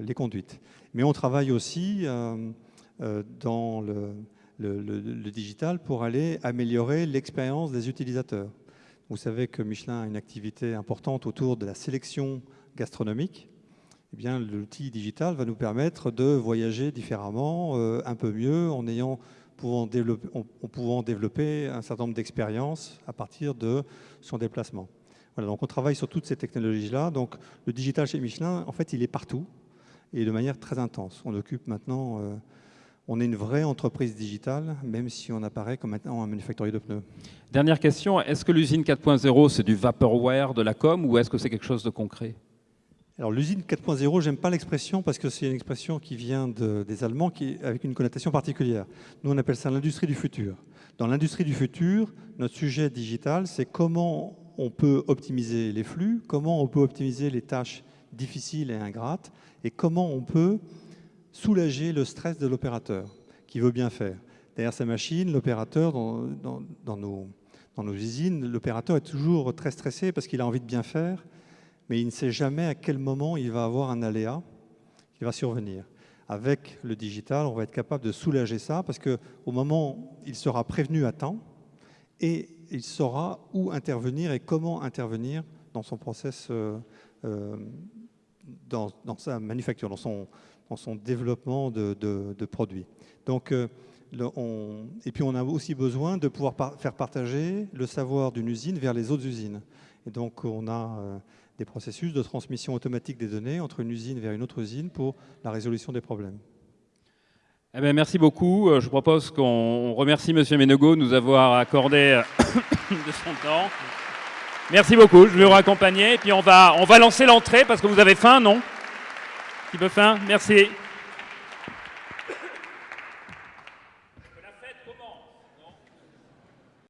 les conduites. Mais on travaille aussi dans le, digital pour aller améliorer l'expérience des utilisateurs. Vous savez que Michelin a une activité importante autour de la sélection gastronomique. Eh bien, l'outil digital va nous permettre de voyager différemment, un peu mieux, en ayant pouvant développer, en, pouvant développer un certain nombre d'expériences à partir de son déplacement. On travaille sur toutes ces technologies-là. Le digital chez Michelin, en fait, il est partout et de manière très intense. On occupe maintenant, euh, on est une vraie entreprise digitale, même si on apparaît comme maintenant un manufacturier de pneus. Dernière question, est-ce que l'usine 4.0, c'est du vaporware, de la com, ou est-ce que c'est quelque chose de concret? Alors l'usine 4.0, j'aime pas l'expression parce que c'est une expression qui vient de, des Allemands qui, avec une connotation particulière. Nous, on appelle ça l'industrie du futur. Dans l'industrie du futur, notre sujet digital, c'est comment on peut optimiser les flux, comment on peut optimiser les tâches difficiles et ingrates, et comment on peut soulager le stress de l'opérateur qui veut bien faire. Derrière sa machine, l'opérateur, dans, nos, dans nos usines, l'opérateur est toujours très stressé parce qu'il a envie de bien faire, mais il ne sait jamais à quel moment il va avoir un aléa qui va survenir. Avec le digital, on va être capable de soulager ça parce qu'au moment, il sera prévenu à temps et il saura où intervenir et comment intervenir dans son process, euh, euh, dans, sa manufacture, dans son, développement de, produits. Donc, euh, et puis on a aussi besoin de pouvoir faire partager le savoir d'une usine vers les autres usines. Et donc on a des processus de transmission automatique des données entre une usine vers une autre usine pour la résolution des problèmes. Eh bien, merci beaucoup. Euh, je propose qu'on remercie M. Ménegot de nous avoir accordé de son temps. Merci beaucoup, je vais vous raccompagner. Et puis on va, on va lancer l'entrée parce que vous avez faim, non? Qui peu faim? Merci.